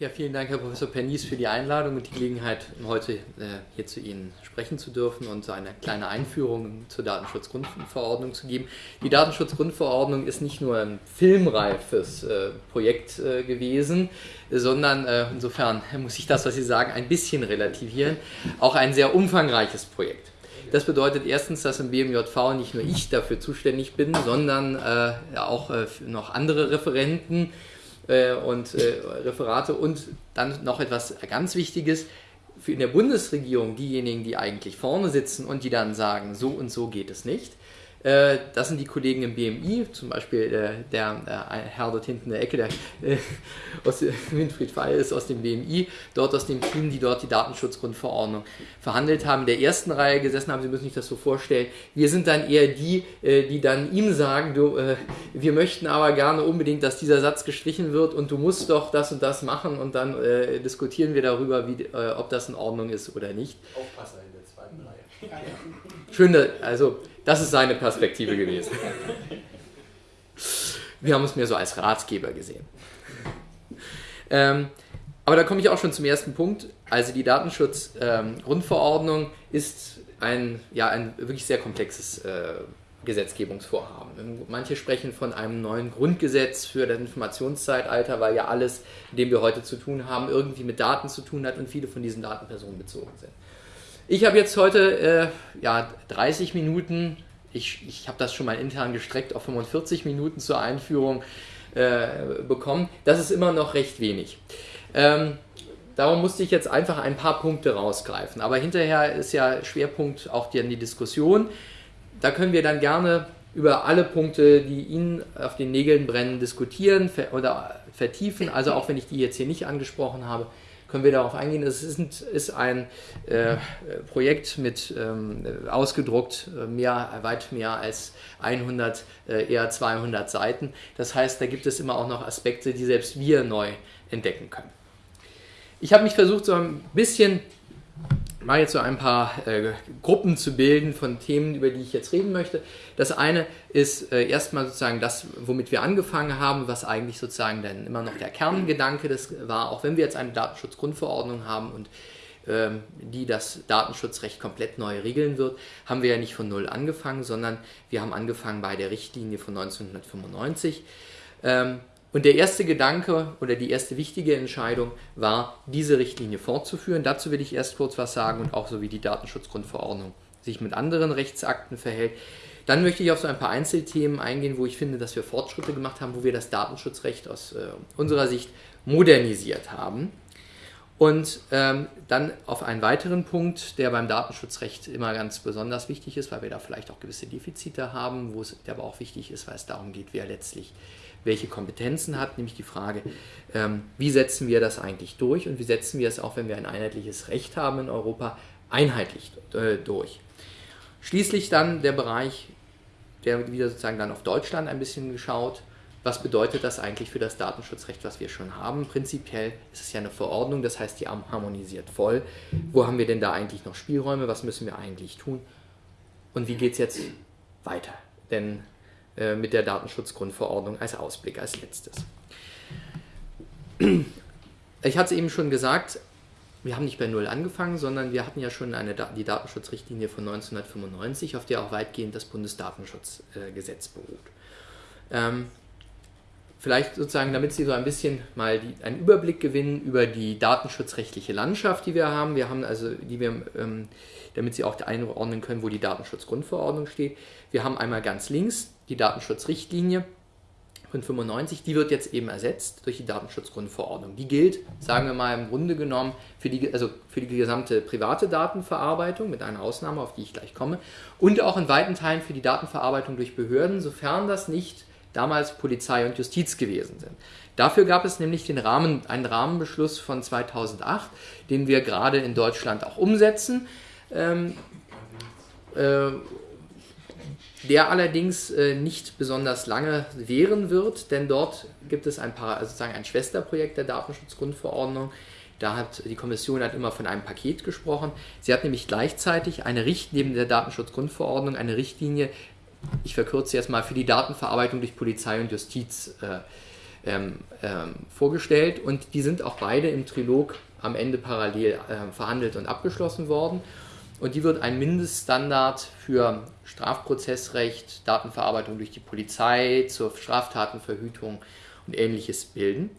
Ja, vielen Dank, Herr Professor Pernies, für die Einladung und die Gelegenheit, heute äh, hier zu Ihnen sprechen zu dürfen und so eine kleine Einführung zur Datenschutzgrundverordnung zu geben. Die Datenschutzgrundverordnung ist nicht nur ein filmreifes äh, Projekt äh, gewesen, sondern insofern muss ich das, was Sie sagen, ein bisschen relativieren, auch ein sehr umfangreiches Projekt. Das bedeutet erstens, dass im BMJV nicht nur ich dafür zuständig bin, sondern auch noch andere Referenten, äh, und äh, Referate und dann noch etwas ganz Wichtiges für in der Bundesregierung diejenigen, die eigentlich vorne sitzen und die dann sagen, so und so geht es nicht. Äh, das sind die Kollegen im BMI, zum Beispiel äh, der, der Herr dort hinten in der Ecke, der äh, aus, Winfried Feil ist aus dem BMI, dort aus dem Team, die dort die Datenschutzgrundverordnung verhandelt haben, in der ersten Reihe gesessen haben. Sie müssen sich das so vorstellen. Wir sind dann eher die, die dann ihm sagen, du, wir möchten aber gerne unbedingt, dass dieser Satz gestrichen wird und du musst doch das und das machen und dann diskutieren wir darüber, wie, ob das in Ordnung ist oder nicht. Aufpasser in der zweiten Reihe. Schön, also das ist seine Perspektive gewesen. Wir haben es mir so als Ratgeber gesehen. Ähm, aber da komme ich auch schon zum ersten Punkt. Also die Datenschutzgrundverordnung ähm, ist ein, ja, ein wirklich sehr komplexes äh, Gesetzgebungsvorhaben. Manche sprechen von einem neuen Grundgesetz für das Informationszeitalter, weil ja alles, mit dem wir heute zu tun haben, irgendwie mit Daten zu tun hat und viele von diesen Daten personenbezogen sind. Ich habe jetzt heute äh, ja, 30 Minuten, ich, ich habe das schon mal intern gestreckt auf 45 Minuten zur Einführung äh, bekommen. Das ist immer noch recht wenig. Ähm, darum musste ich jetzt einfach ein paar Punkte rausgreifen. Aber hinterher ist ja Schwerpunkt auch die, die Diskussion. Da können wir dann gerne über alle Punkte, die Ihnen auf den Nägeln brennen, diskutieren oder vertiefen. Also auch wenn ich die jetzt hier nicht angesprochen habe, können wir darauf eingehen. Es ist, ist ein äh, Projekt mit ähm, ausgedruckt äh, mehr, weit mehr als 100, äh, eher 200 Seiten. Das heißt, da gibt es immer auch noch Aspekte, die selbst wir neu entdecken können. Ich habe mich versucht, so ein bisschen mal jetzt so ein paar äh, Gruppen zu bilden von Themen, über die ich jetzt reden möchte. Das eine ist äh, erstmal sozusagen das, womit wir angefangen haben, was eigentlich sozusagen dann immer noch der Kerngedanke das war, auch wenn wir jetzt eine Datenschutzgrundverordnung haben und ähm, die das Datenschutzrecht komplett neu regeln wird, haben wir ja nicht von Null angefangen, sondern wir haben angefangen bei der Richtlinie von 1995. Ähm, und der erste Gedanke oder die erste wichtige Entscheidung war, diese Richtlinie fortzuführen. Dazu will ich erst kurz was sagen und auch so wie die Datenschutzgrundverordnung sich mit anderen Rechtsakten verhält. Dann möchte ich auf so ein paar Einzelthemen eingehen, wo ich finde, dass wir Fortschritte gemacht haben, wo wir das Datenschutzrecht aus äh, unserer Sicht modernisiert haben. Und ähm, dann auf einen weiteren Punkt, der beim Datenschutzrecht immer ganz besonders wichtig ist, weil wir da vielleicht auch gewisse Defizite haben, wo es aber auch wichtig ist, weil es darum geht, wer letztlich welche Kompetenzen hat, nämlich die Frage, ähm, wie setzen wir das eigentlich durch und wie setzen wir es auch, wenn wir ein einheitliches Recht haben in Europa, einheitlich äh, durch. Schließlich dann der Bereich, der wieder sozusagen dann auf Deutschland ein bisschen geschaut, was bedeutet das eigentlich für das Datenschutzrecht, was wir schon haben? Prinzipiell ist es ja eine Verordnung, das heißt, die harmonisiert voll. Wo haben wir denn da eigentlich noch Spielräume? Was müssen wir eigentlich tun? Und wie geht es jetzt weiter? Denn mit der Datenschutzgrundverordnung als Ausblick als letztes. Ich hatte es eben schon gesagt, wir haben nicht bei Null angefangen, sondern wir hatten ja schon eine, die Datenschutzrichtlinie von 1995, auf der auch weitgehend das Bundesdatenschutzgesetz beruht. Ähm, vielleicht sozusagen, damit Sie so ein bisschen mal die, einen Überblick gewinnen über die datenschutzrechtliche Landschaft, die wir haben. Wir haben also, die wir, ähm, damit Sie auch einordnen können, wo die Datenschutzgrundverordnung steht. Wir haben einmal ganz links die Datenschutzrichtlinie von 95, die wird jetzt eben ersetzt durch die Datenschutzgrundverordnung. Die gilt, sagen wir mal im Grunde genommen, für die, also für die gesamte private Datenverarbeitung, mit einer Ausnahme, auf die ich gleich komme, und auch in weiten Teilen für die Datenverarbeitung durch Behörden, sofern das nicht damals Polizei und Justiz gewesen sind. Dafür gab es nämlich den Rahmen, einen Rahmenbeschluss von 2008, den wir gerade in Deutschland auch umsetzen. Ähm, äh, der allerdings äh, nicht besonders lange währen wird, denn dort gibt es ein, paar, also sozusagen ein Schwesterprojekt der Datenschutzgrundverordnung. Da hat die Kommission hat immer von einem Paket gesprochen. Sie hat nämlich gleichzeitig eine Richtlinie neben der Datenschutzgrundverordnung eine Richtlinie, ich verkürze jetzt mal, für die Datenverarbeitung durch Polizei und Justiz äh, ähm, ähm, vorgestellt und die sind auch beide im Trilog am Ende parallel äh, verhandelt und abgeschlossen worden. Und die wird ein Mindeststandard für Strafprozessrecht, Datenverarbeitung durch die Polizei, zur Straftatenverhütung und ähnliches bilden.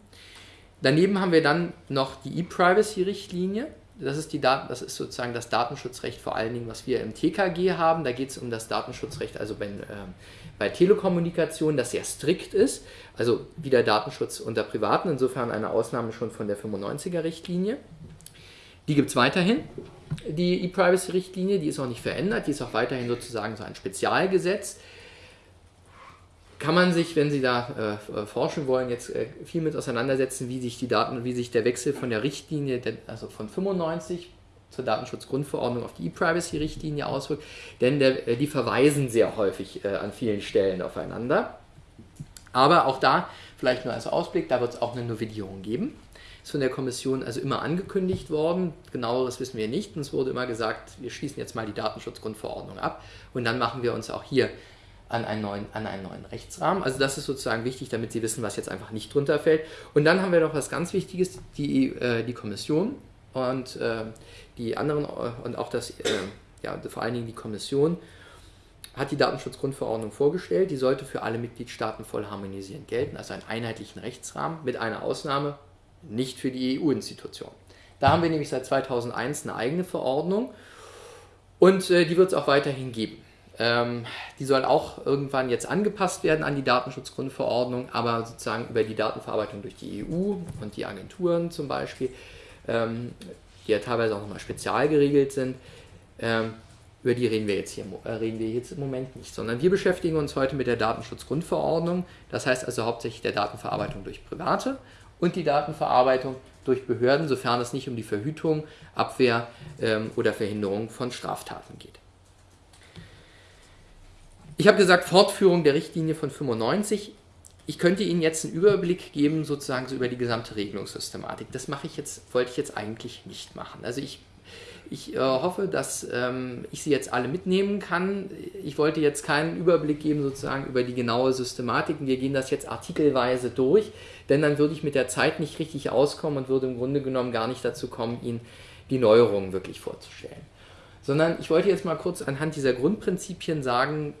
Daneben haben wir dann noch die E-Privacy-Richtlinie. Das ist, die Daten, das ist sozusagen das Datenschutzrecht vor allen Dingen, was wir im TKG haben. Da geht es um das Datenschutzrecht, also bei, äh, bei Telekommunikation, das sehr strikt ist. Also wieder Datenschutz unter Privaten, insofern eine Ausnahme schon von der 95er-Richtlinie. Die gibt es weiterhin, die E-Privacy-Richtlinie, die ist auch nicht verändert, die ist auch weiterhin sozusagen so ein Spezialgesetz kann man sich, wenn Sie da äh, forschen wollen, jetzt äh, viel mit auseinandersetzen, wie sich die Daten, wie sich der Wechsel von der Richtlinie, also von 95 zur Datenschutzgrundverordnung auf die E-Privacy-Richtlinie auswirkt, denn der, äh, die verweisen sehr häufig äh, an vielen Stellen aufeinander. Aber auch da, vielleicht nur als Ausblick, da wird es auch eine Novellierung geben. Ist von der Kommission also immer angekündigt worden. Genaueres wissen wir nicht. Uns wurde immer gesagt, wir schließen jetzt mal die Datenschutzgrundverordnung ab und dann machen wir uns auch hier an einen, neuen, an einen neuen Rechtsrahmen. Also das ist sozusagen wichtig, damit Sie wissen, was jetzt einfach nicht drunter fällt. Und dann haben wir noch was ganz Wichtiges, die, äh, die Kommission und äh, die anderen äh, und auch das, äh, ja, vor allen Dingen die Kommission hat die Datenschutzgrundverordnung vorgestellt. Die sollte für alle Mitgliedstaaten voll harmonisierend gelten, also einen einheitlichen Rechtsrahmen mit einer Ausnahme, nicht für die EU-Institutionen. Da haben wir nämlich seit 2001 eine eigene Verordnung und äh, die wird es auch weiterhin geben. Ähm, die soll auch irgendwann jetzt angepasst werden an die Datenschutzgrundverordnung, aber sozusagen über die Datenverarbeitung durch die EU und die Agenturen zum Beispiel, ähm, die ja teilweise auch nochmal spezial geregelt sind, ähm, über die reden wir, jetzt hier, äh, reden wir jetzt im Moment nicht, sondern wir beschäftigen uns heute mit der Datenschutzgrundverordnung, das heißt also hauptsächlich der Datenverarbeitung durch Private und die Datenverarbeitung durch Behörden, sofern es nicht um die Verhütung, Abwehr ähm, oder Verhinderung von Straftaten geht. Ich habe gesagt, Fortführung der Richtlinie von 95. Ich könnte Ihnen jetzt einen Überblick geben, sozusagen so über die gesamte Regelungssystematik. Das mache ich jetzt, wollte ich jetzt eigentlich nicht machen. Also ich, ich äh, hoffe, dass ähm, ich Sie jetzt alle mitnehmen kann. Ich wollte jetzt keinen Überblick geben, sozusagen über die genaue Systematik. Wir gehen das jetzt artikelweise durch, denn dann würde ich mit der Zeit nicht richtig auskommen und würde im Grunde genommen gar nicht dazu kommen, Ihnen die Neuerungen wirklich vorzustellen. Sondern ich wollte jetzt mal kurz anhand dieser Grundprinzipien sagen,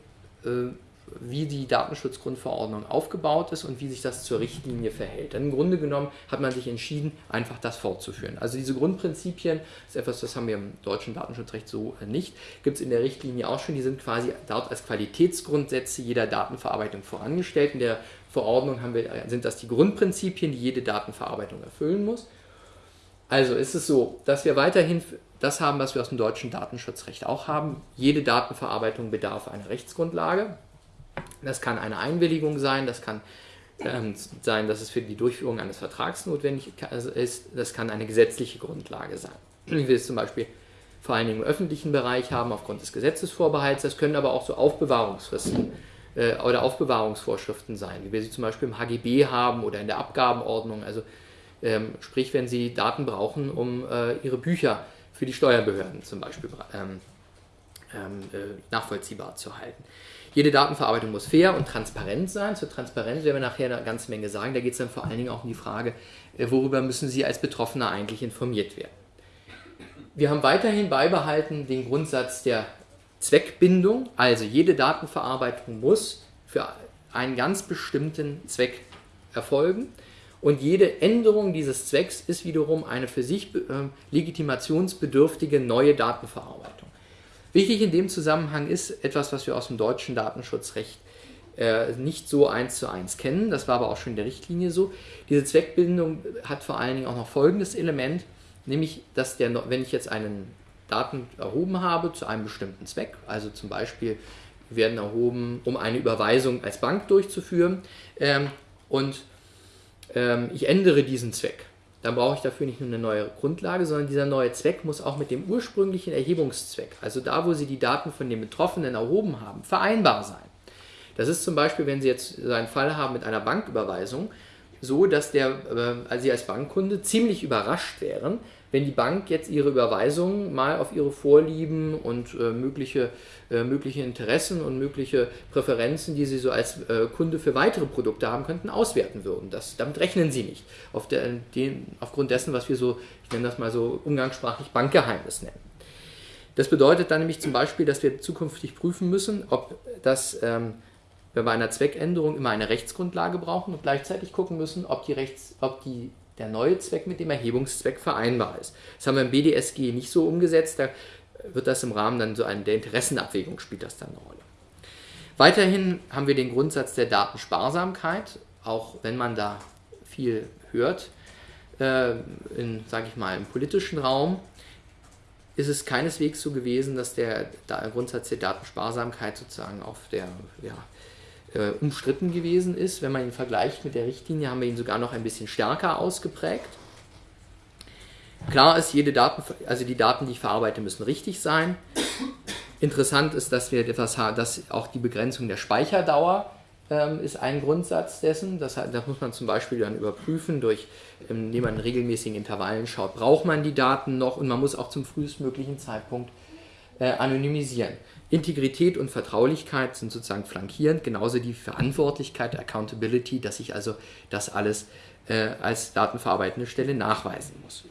äh, wie die Datenschutzgrundverordnung aufgebaut ist und wie sich das zur Richtlinie verhält. Denn im Grunde genommen hat man sich entschieden, einfach das fortzuführen. Also diese Grundprinzipien ist etwas, das haben wir im deutschen Datenschutzrecht so nicht, gibt es in der Richtlinie auch schon, die sind quasi dort als Qualitätsgrundsätze jeder Datenverarbeitung vorangestellt. In der Verordnung haben wir, sind das die Grundprinzipien, die jede Datenverarbeitung erfüllen muss. Also ist es so, dass wir weiterhin das haben, was wir aus dem deutschen Datenschutzrecht auch haben. Jede Datenverarbeitung bedarf einer Rechtsgrundlage. Das kann eine Einwilligung sein, das kann ähm, sein, dass es für die Durchführung eines Vertrags notwendig ist, das kann eine gesetzliche Grundlage sein. Wie wir es zum Beispiel vor allen Dingen im öffentlichen Bereich haben, aufgrund des Gesetzesvorbehalts. Das können aber auch so Aufbewahrungsfristen äh, oder Aufbewahrungsvorschriften sein, wie wir sie zum Beispiel im HGB haben oder in der Abgabenordnung. Also ähm, sprich, wenn Sie Daten brauchen, um äh, Ihre Bücher für die Steuerbehörden zum Beispiel ähm, ähm, äh, nachvollziehbar zu halten. Jede Datenverarbeitung muss fair und transparent sein. Zur Transparenz werden wir nachher eine ganze Menge sagen. Da geht es dann vor allen Dingen auch um die Frage, äh, worüber müssen Sie als Betroffener eigentlich informiert werden. Wir haben weiterhin beibehalten den Grundsatz der Zweckbindung, also jede Datenverarbeitung muss für einen ganz bestimmten Zweck erfolgen. Und jede Änderung dieses Zwecks ist wiederum eine für sich äh, legitimationsbedürftige neue Datenverarbeitung. Wichtig in dem Zusammenhang ist etwas, was wir aus dem deutschen Datenschutzrecht äh, nicht so eins zu eins kennen. Das war aber auch schon in der Richtlinie so. Diese Zweckbindung hat vor allen Dingen auch noch folgendes Element, nämlich, dass der, wenn ich jetzt einen Daten erhoben habe zu einem bestimmten Zweck, also zum Beispiel werden erhoben, um eine Überweisung als Bank durchzuführen ähm, und ähm, ich ändere diesen Zweck. Dann brauche ich dafür nicht nur eine neue Grundlage, sondern dieser neue Zweck muss auch mit dem ursprünglichen Erhebungszweck, also da, wo Sie die Daten von den Betroffenen erhoben haben, vereinbar sein. Das ist zum Beispiel, wenn Sie jetzt einen Fall haben mit einer Banküberweisung, so, dass der, äh, also Sie als Bankkunde ziemlich überrascht wären, wenn die Bank jetzt ihre Überweisungen mal auf ihre Vorlieben und äh, mögliche, äh, mögliche Interessen und mögliche Präferenzen, die sie so als äh, Kunde für weitere Produkte haben könnten, auswerten würden. Das, damit rechnen sie nicht. Auf der, den, aufgrund dessen, was wir so, ich nenne das mal so umgangssprachlich Bankgeheimnis nennen. Das bedeutet dann nämlich zum Beispiel, dass wir zukünftig prüfen müssen, ob das ähm, wir bei einer Zweckänderung immer eine Rechtsgrundlage brauchen und gleichzeitig gucken müssen, ob die, Rechts, ob die der neue Zweck mit dem Erhebungszweck vereinbar ist. Das haben wir im BDSG nicht so umgesetzt, da wird das im Rahmen dann so eine, der Interessenabwägung spielt das dann eine Rolle. Weiterhin haben wir den Grundsatz der Datensparsamkeit, auch wenn man da viel hört, äh, in, sage ich mal, im politischen Raum, ist es keineswegs so gewesen, dass der, der Grundsatz der Datensparsamkeit sozusagen auf der ja, äh, umstritten gewesen ist. Wenn man ihn vergleicht mit der Richtlinie, haben wir ihn sogar noch ein bisschen stärker ausgeprägt. Klar ist, jede Daten, also die Daten, die ich verarbeite, müssen richtig sein. Interessant ist, dass wir etwas haben, dass auch die Begrenzung der Speicherdauer ähm, ist ein Grundsatz dessen. Das, das, muss man zum Beispiel dann überprüfen, durch, ähm, indem man in regelmäßigen Intervallen schaut, braucht man die Daten noch und man muss auch zum frühestmöglichen Zeitpunkt äh, anonymisieren. Integrität und Vertraulichkeit sind sozusagen flankierend, genauso die Verantwortlichkeit, Accountability, dass ich also das alles äh, als datenverarbeitende Stelle nachweisen muss.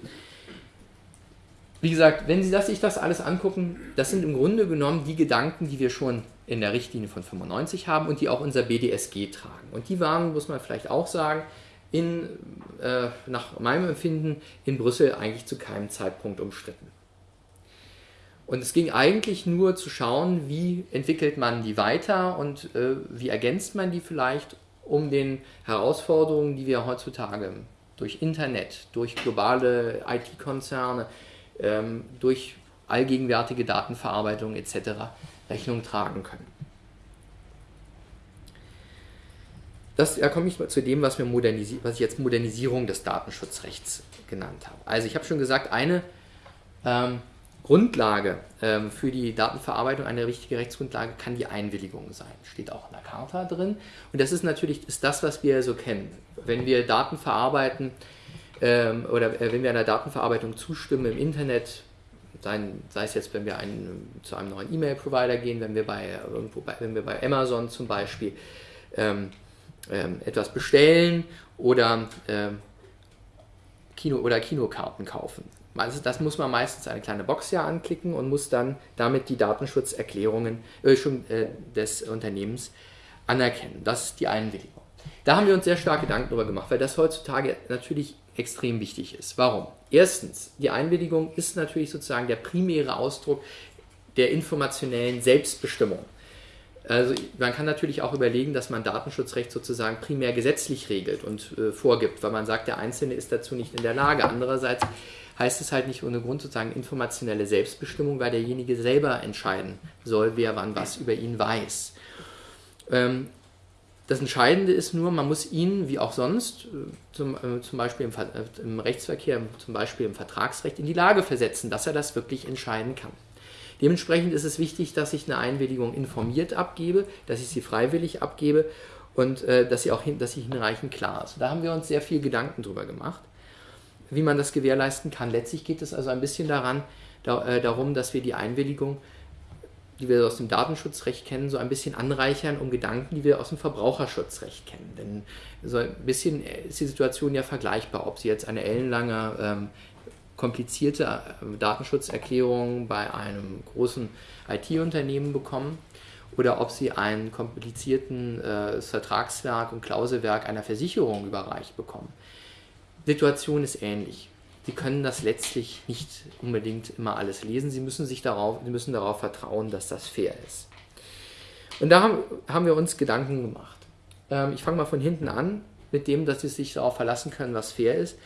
Wie gesagt, wenn Sie sich das alles angucken, das sind im Grunde genommen die Gedanken, die wir schon in der Richtlinie von 95 haben und die auch unser BDSG tragen. Und die waren, muss man vielleicht auch sagen, in, äh, nach meinem Empfinden in Brüssel eigentlich zu keinem Zeitpunkt umstritten. Und es ging eigentlich nur zu schauen, wie entwickelt man die weiter und äh, wie ergänzt man die vielleicht, um den Herausforderungen, die wir heutzutage durch Internet, durch globale IT-Konzerne, ähm, durch allgegenwärtige Datenverarbeitung etc. Rechnung tragen können. Das, da komme ich zu dem, was, was ich jetzt Modernisierung des Datenschutzrechts genannt habe. Also ich habe schon gesagt, eine ähm, Grundlage ähm, für die Datenverarbeitung, eine richtige Rechtsgrundlage kann die Einwilligung sein. Steht auch in der Charta drin. Und das ist natürlich ist das, was wir so kennen. Wenn wir Daten verarbeiten ähm, oder äh, wenn wir einer Datenverarbeitung zustimmen im Internet, sei, sei es jetzt, wenn wir einen, zu einem neuen E-Mail-Provider gehen, wenn wir bei, irgendwo bei, wenn wir bei Amazon zum Beispiel ähm, ähm etwas bestellen oder ähm, Kino oder Kinokarten kaufen also das muss man meistens eine kleine Box ja anklicken und muss dann damit die Datenschutzerklärungen äh, äh, des Unternehmens anerkennen. Das ist die Einwilligung. Da haben wir uns sehr stark Gedanken darüber gemacht, weil das heutzutage natürlich extrem wichtig ist. Warum? Erstens, die Einwilligung ist natürlich sozusagen der primäre Ausdruck der informationellen Selbstbestimmung. Also man kann natürlich auch überlegen, dass man Datenschutzrecht sozusagen primär gesetzlich regelt und äh, vorgibt, weil man sagt, der Einzelne ist dazu nicht in der Lage. Andererseits heißt es halt nicht ohne Grund sozusagen informationelle Selbstbestimmung, weil derjenige selber entscheiden soll, wer wann was über ihn weiß. Ähm, das Entscheidende ist nur, man muss ihn, wie auch sonst, äh, zum, äh, zum Beispiel im, äh, im, Rechtsverkehr, zum Beispiel im Vertragsrecht, in die Lage versetzen, dass er das wirklich entscheiden kann. Dementsprechend ist es wichtig, dass ich eine Einwilligung informiert abgebe, dass ich sie freiwillig abgebe und äh, dass sie auch hin, dass sie hinreichend klar ist. Da haben wir uns sehr viel Gedanken drüber gemacht wie man das gewährleisten kann. Letztlich geht es also ein bisschen daran, da, äh, darum, dass wir die Einwilligung, die wir aus dem Datenschutzrecht kennen, so ein bisschen anreichern um Gedanken, die wir aus dem Verbraucherschutzrecht kennen. Denn so ein bisschen ist die Situation ja vergleichbar, ob Sie jetzt eine ellenlange ähm, komplizierte äh, Datenschutzerklärung bei einem großen IT-Unternehmen bekommen oder ob Sie ein komplizierten äh, Vertragswerk und Klauselwerk einer Versicherung überreicht bekommen. Situation ist ähnlich. Sie können das letztlich nicht unbedingt immer alles lesen. Sie müssen, sich darauf, Sie müssen darauf vertrauen, dass das fair ist. Und da haben, wir uns Gedanken gemacht. Ähm, ich fange mal von hinten an, mit dem, dass Sie sich darauf verlassen können, was fair ist.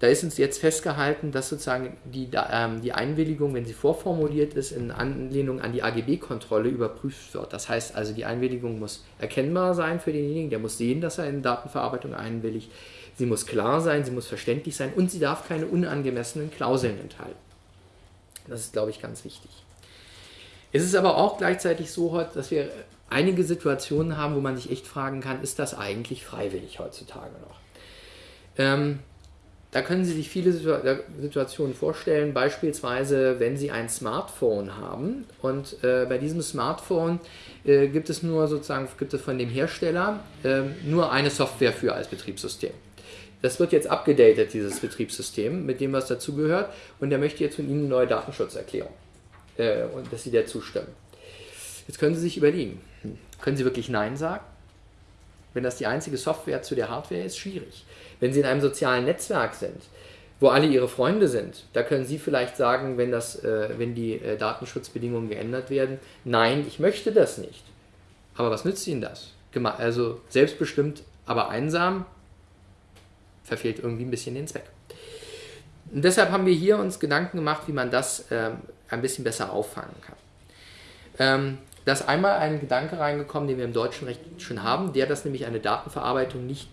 Da ist uns jetzt festgehalten, dass sozusagen die, ähm, die Einwilligung, wenn sie vorformuliert ist, in Anlehnung an die AGB-Kontrolle überprüft wird. Das heißt also, die Einwilligung muss erkennbar sein für denjenigen, der muss sehen, dass er in Datenverarbeitung einwilligt sie muss klar sein, sie muss verständlich sein und sie darf keine unangemessenen Klauseln enthalten. Das ist, glaube ich, ganz wichtig. Es ist aber auch gleichzeitig so, dass wir einige Situationen haben, wo man sich echt fragen kann, ist das eigentlich freiwillig heutzutage noch? Ähm, da können Sie sich viele Situationen vorstellen, beispielsweise wenn Sie ein Smartphone haben und äh, bei diesem Smartphone äh, gibt es nur sozusagen, gibt es von dem Hersteller äh, nur eine Software für als Betriebssystem. Das wird jetzt abgedatet, dieses Betriebssystem, mit dem was dazugehört und der möchte jetzt von Ihnen eine neue Datenschutzerklärung äh, und dass Sie der zustimmen. Jetzt können Sie sich überlegen, können Sie wirklich Nein sagen? Wenn das die einzige Software zu der Hardware ist, schwierig. Wenn Sie in einem sozialen Netzwerk sind, wo alle Ihre Freunde sind, da können Sie vielleicht sagen, wenn, das, äh, wenn die äh, Datenschutzbedingungen geändert werden, nein, ich möchte das nicht. Aber was nützt Ihnen das? Gema also selbstbestimmt, aber einsam, verfehlt irgendwie ein bisschen den Zweck. Und deshalb haben wir hier uns Gedanken gemacht, wie man das ähm, ein bisschen besser auffangen kann. Ähm, da ist einmal ein Gedanke reingekommen, den wir im deutschen Recht schon haben, der, dass nämlich eine Datenverarbeitung nicht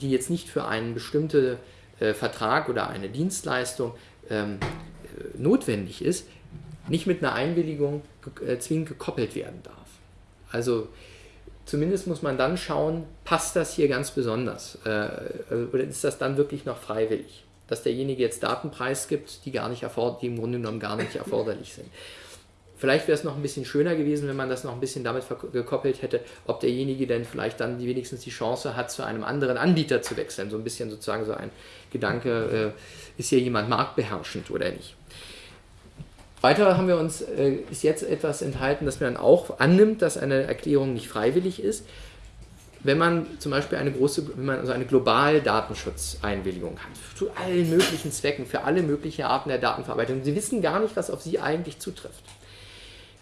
die jetzt nicht für einen bestimmten äh, Vertrag oder eine Dienstleistung ähm, äh, notwendig ist, nicht mit einer Einwilligung äh, zwingend gekoppelt werden darf. Also zumindest muss man dann schauen, passt das hier ganz besonders äh, äh, oder ist das dann wirklich noch freiwillig? Dass derjenige jetzt Daten preisgibt, die, gar nicht die im Grunde genommen gar nicht erforderlich sind. Vielleicht wäre es noch ein bisschen schöner gewesen, wenn man das noch ein bisschen damit gekoppelt hätte, ob derjenige denn vielleicht dann wenigstens die Chance hat, zu einem anderen Anbieter zu wechseln. So ein bisschen sozusagen so ein Gedanke, äh, ist hier jemand marktbeherrschend oder nicht. Weiter haben wir uns, äh, ist jetzt etwas enthalten, dass man dann auch annimmt, dass eine Erklärung nicht freiwillig ist. Wenn man zum Beispiel eine große, wenn man also eine globale Datenschutzeinwilligung hat, zu allen möglichen Zwecken, für alle möglichen Arten der Datenverarbeitung, Sie wissen gar nicht, was auf Sie eigentlich zutrifft.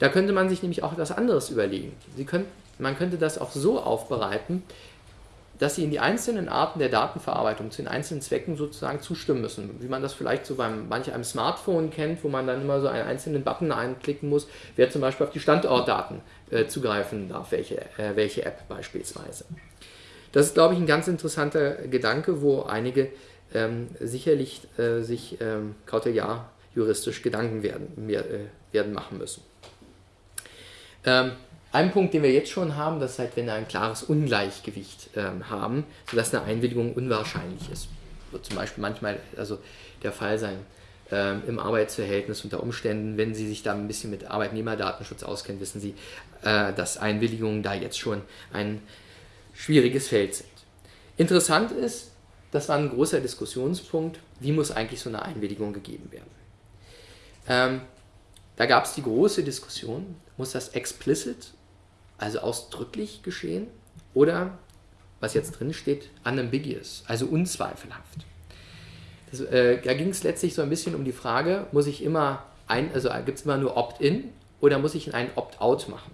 Da könnte man sich nämlich auch etwas anderes überlegen. Sie können, man könnte das auch so aufbereiten, dass Sie in die einzelnen Arten der Datenverarbeitung zu den einzelnen Zwecken sozusagen zustimmen müssen. Wie man das vielleicht so beim manch einem Smartphone kennt, wo man dann immer so einen einzelnen Button einklicken muss, wer zum Beispiel auf die Standortdaten äh, zugreifen darf, welche, äh, welche App beispielsweise. Das ist, glaube ich, ein ganz interessanter Gedanke, wo einige ähm, sicherlich äh, sich ähm, kauteljar juristisch Gedanken werden, mehr, äh, werden machen müssen. Ähm, ein Punkt, den wir jetzt schon haben, das ist halt, wenn wir ein klares Ungleichgewicht ähm, haben, sodass eine Einwilligung unwahrscheinlich ist. Wird zum Beispiel manchmal also der Fall sein ähm, im Arbeitsverhältnis unter Umständen, wenn Sie sich da ein bisschen mit Arbeitnehmerdatenschutz auskennen, wissen Sie, äh, dass Einwilligungen da jetzt schon ein schwieriges Feld sind. Interessant ist, das war ein großer Diskussionspunkt, wie muss eigentlich so eine Einwilligung gegeben werden. Ähm, da gab es die große Diskussion, muss das explicit, also ausdrücklich geschehen, oder, was jetzt drin steht, unambiguous, also unzweifelhaft. Das, äh, da ging es letztlich so ein bisschen um die Frage, muss ich immer ein, also gibt es immer nur Opt-in oder muss ich ein Opt-out machen?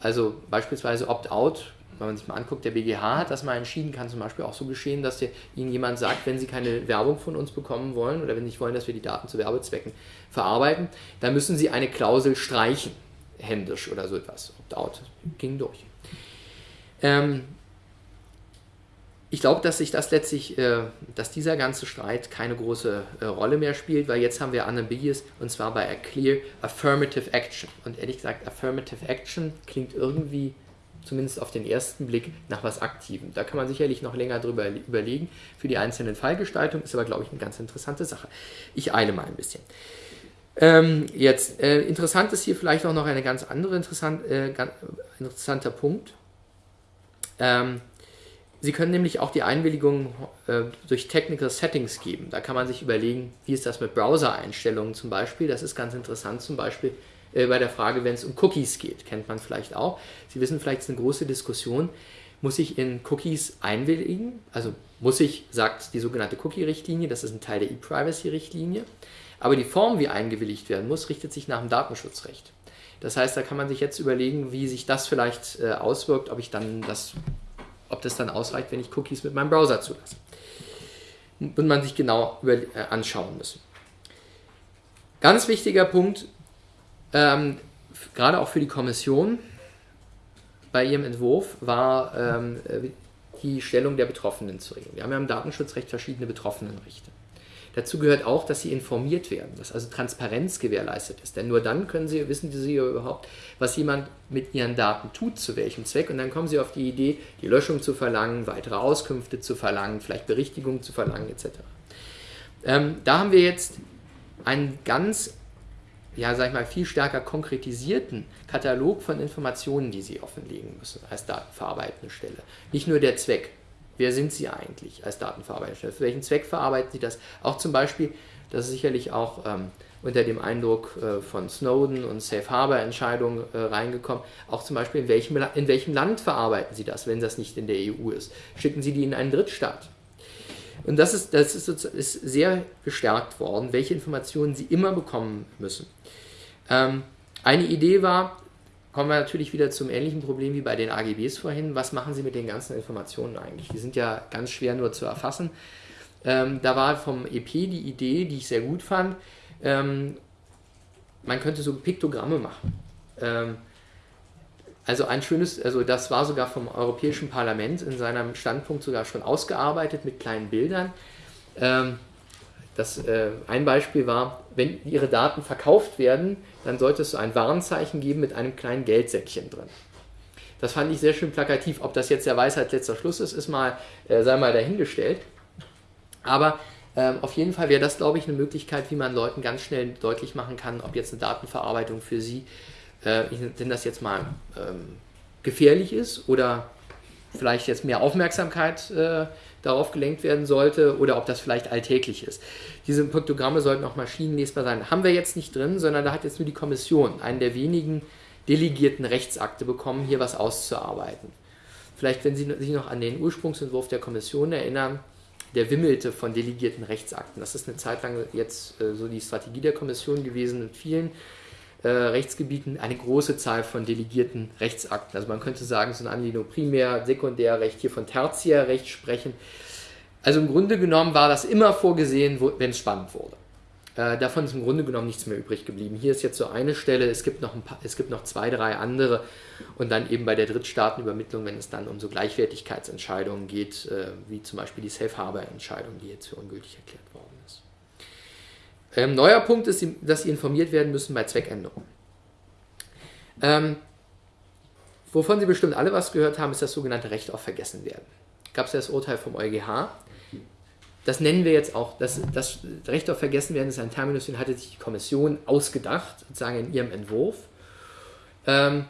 Also beispielsweise Opt-out wenn man sich mal anguckt, der BGH hat das mal entschieden, kann zum Beispiel auch so geschehen, dass Ihnen jemand sagt, wenn Sie keine Werbung von uns bekommen wollen oder wenn Sie nicht wollen, dass wir die Daten zu Werbezwecken verarbeiten, dann müssen Sie eine Klausel streichen, händisch oder so etwas. Opt-out ging durch. Ähm, ich glaube, dass sich das letztlich, äh, dass dieser ganze Streit keine große äh, Rolle mehr spielt, weil jetzt haben wir unambiguous und zwar bei a clear affirmative action. Und ehrlich gesagt, affirmative action klingt irgendwie zumindest auf den ersten Blick, nach was Aktivem. Da kann man sicherlich noch länger drüber überlegen. Für die einzelnen Fallgestaltungen ist aber, glaube ich, eine ganz interessante Sache. Ich eile mal ein bisschen. Ähm, jetzt, äh, interessant ist hier vielleicht auch noch ein ganz anderer interessant, äh, interessanter Punkt. Ähm, Sie können nämlich auch die Einwilligung äh, durch Technical Settings geben. Da kann man sich überlegen, wie ist das mit Browser-Einstellungen zum Beispiel. Das ist ganz interessant zum Beispiel äh, bei der Frage, wenn es um Cookies geht. Kennt man vielleicht auch. Sie wissen vielleicht, es ist eine große Diskussion. Muss ich in Cookies einwilligen? Also muss ich, sagt die sogenannte Cookie-Richtlinie, das ist ein Teil der E-Privacy-Richtlinie. Aber die Form, wie eingewilligt werden muss, richtet sich nach dem Datenschutzrecht. Das heißt, da kann man sich jetzt überlegen, wie sich das vielleicht äh, auswirkt, ob ich dann das, ob das dann ausreicht, wenn ich Cookies mit meinem Browser zulasse. Und man sich genau über, äh, anschauen müssen. Ganz wichtiger Punkt, ähm, gerade auch für die Kommission bei ihrem Entwurf war ähm, die Stellung der Betroffenen zu regeln. Wir haben ja im Datenschutzrecht verschiedene Betroffenenrechte. Dazu gehört auch, dass sie informiert werden, dass also Transparenz gewährleistet ist. Denn nur dann können sie, wissen sie überhaupt, was jemand mit ihren Daten tut, zu welchem Zweck. Und dann kommen sie auf die Idee, die Löschung zu verlangen, weitere Auskünfte zu verlangen, vielleicht Berichtigungen zu verlangen, etc. Ähm, da haben wir jetzt einen ganz, ja, sag ich mal, viel stärker konkretisierten Katalog von Informationen, die Sie offenlegen müssen als datenverarbeitende Stelle. Nicht nur der Zweck. Wer sind Sie eigentlich als datenverarbeitende Stelle? Für welchen Zweck verarbeiten Sie das? Auch zum Beispiel, das ist sicherlich auch ähm, unter dem Eindruck äh, von Snowden und Safe Harbor Entscheidungen äh, reingekommen. Auch zum Beispiel, in welchem, in welchem Land verarbeiten Sie das, wenn das nicht in der EU ist? Schicken Sie die in einen Drittstaat? Und das ist, das ist, ist sehr gestärkt worden, welche Informationen Sie immer bekommen müssen. Ähm, eine Idee war, kommen wir natürlich wieder zum ähnlichen Problem wie bei den AGBs vorhin, was machen Sie mit den ganzen Informationen eigentlich? Die sind ja ganz schwer nur zu erfassen. Ähm, da war vom EP die Idee, die ich sehr gut fand, ähm, man könnte so Piktogramme machen. Ähm, also ein schönes, also das war sogar vom Europäischen Parlament in seinem Standpunkt sogar schon ausgearbeitet mit kleinen Bildern. Das, äh, ein Beispiel war, wenn Ihre Daten verkauft werden, dann sollte es so ein Warnzeichen geben mit einem kleinen Geldsäckchen drin. Das fand ich sehr schön plakativ. Ob das jetzt der Weisheit letzter Schluss ist, ist mal, äh, sei mal dahingestellt. Aber ähm, auf jeden Fall wäre das, glaube ich, eine Möglichkeit, wie man Leuten ganz schnell deutlich machen kann, ob jetzt eine Datenverarbeitung für sie äh, ich nenne das jetzt mal, ähm, gefährlich ist oder vielleicht jetzt mehr Aufmerksamkeit äh, darauf gelenkt werden sollte oder ob das vielleicht alltäglich ist. Diese Piktogramme sollten auch maschinenlesbar sein. Haben wir jetzt nicht drin, sondern da hat jetzt nur die Kommission, einen der wenigen delegierten Rechtsakte bekommen, hier was auszuarbeiten. Vielleicht, wenn Sie sich noch an den Ursprungsentwurf der Kommission erinnern, der wimmelte von delegierten Rechtsakten. Das ist eine Zeit lang jetzt äh, so die Strategie der Kommission gewesen mit vielen äh, Rechtsgebieten eine große Zahl von delegierten Rechtsakten. Also man könnte sagen, so eine Anlehnung Primär-, Sekundärrecht, hier von Tertiärrecht sprechen. Also im Grunde genommen war das immer vorgesehen, wenn es spannend wurde. Äh, davon ist im Grunde genommen nichts mehr übrig geblieben. Hier ist jetzt so eine Stelle, es gibt noch, ein paar, es gibt noch zwei, drei andere und dann eben bei der Drittstaatenübermittlung, wenn es dann um so Gleichwertigkeitsentscheidungen geht, äh, wie zum Beispiel die Safe Harbor Entscheidung, die jetzt für ungültig erklärt worden ähm, neuer Punkt ist, dass Sie informiert werden müssen bei Zweckänderungen. Ähm, wovon Sie bestimmt alle was gehört haben, ist das sogenannte Recht auf Vergessenwerden. Gab es ja das Urteil vom EuGH. Das nennen wir jetzt auch, das, das Recht auf Vergessenwerden ist ein Terminus, den hatte sich die Kommission ausgedacht, sozusagen in ihrem Entwurf. Ähm,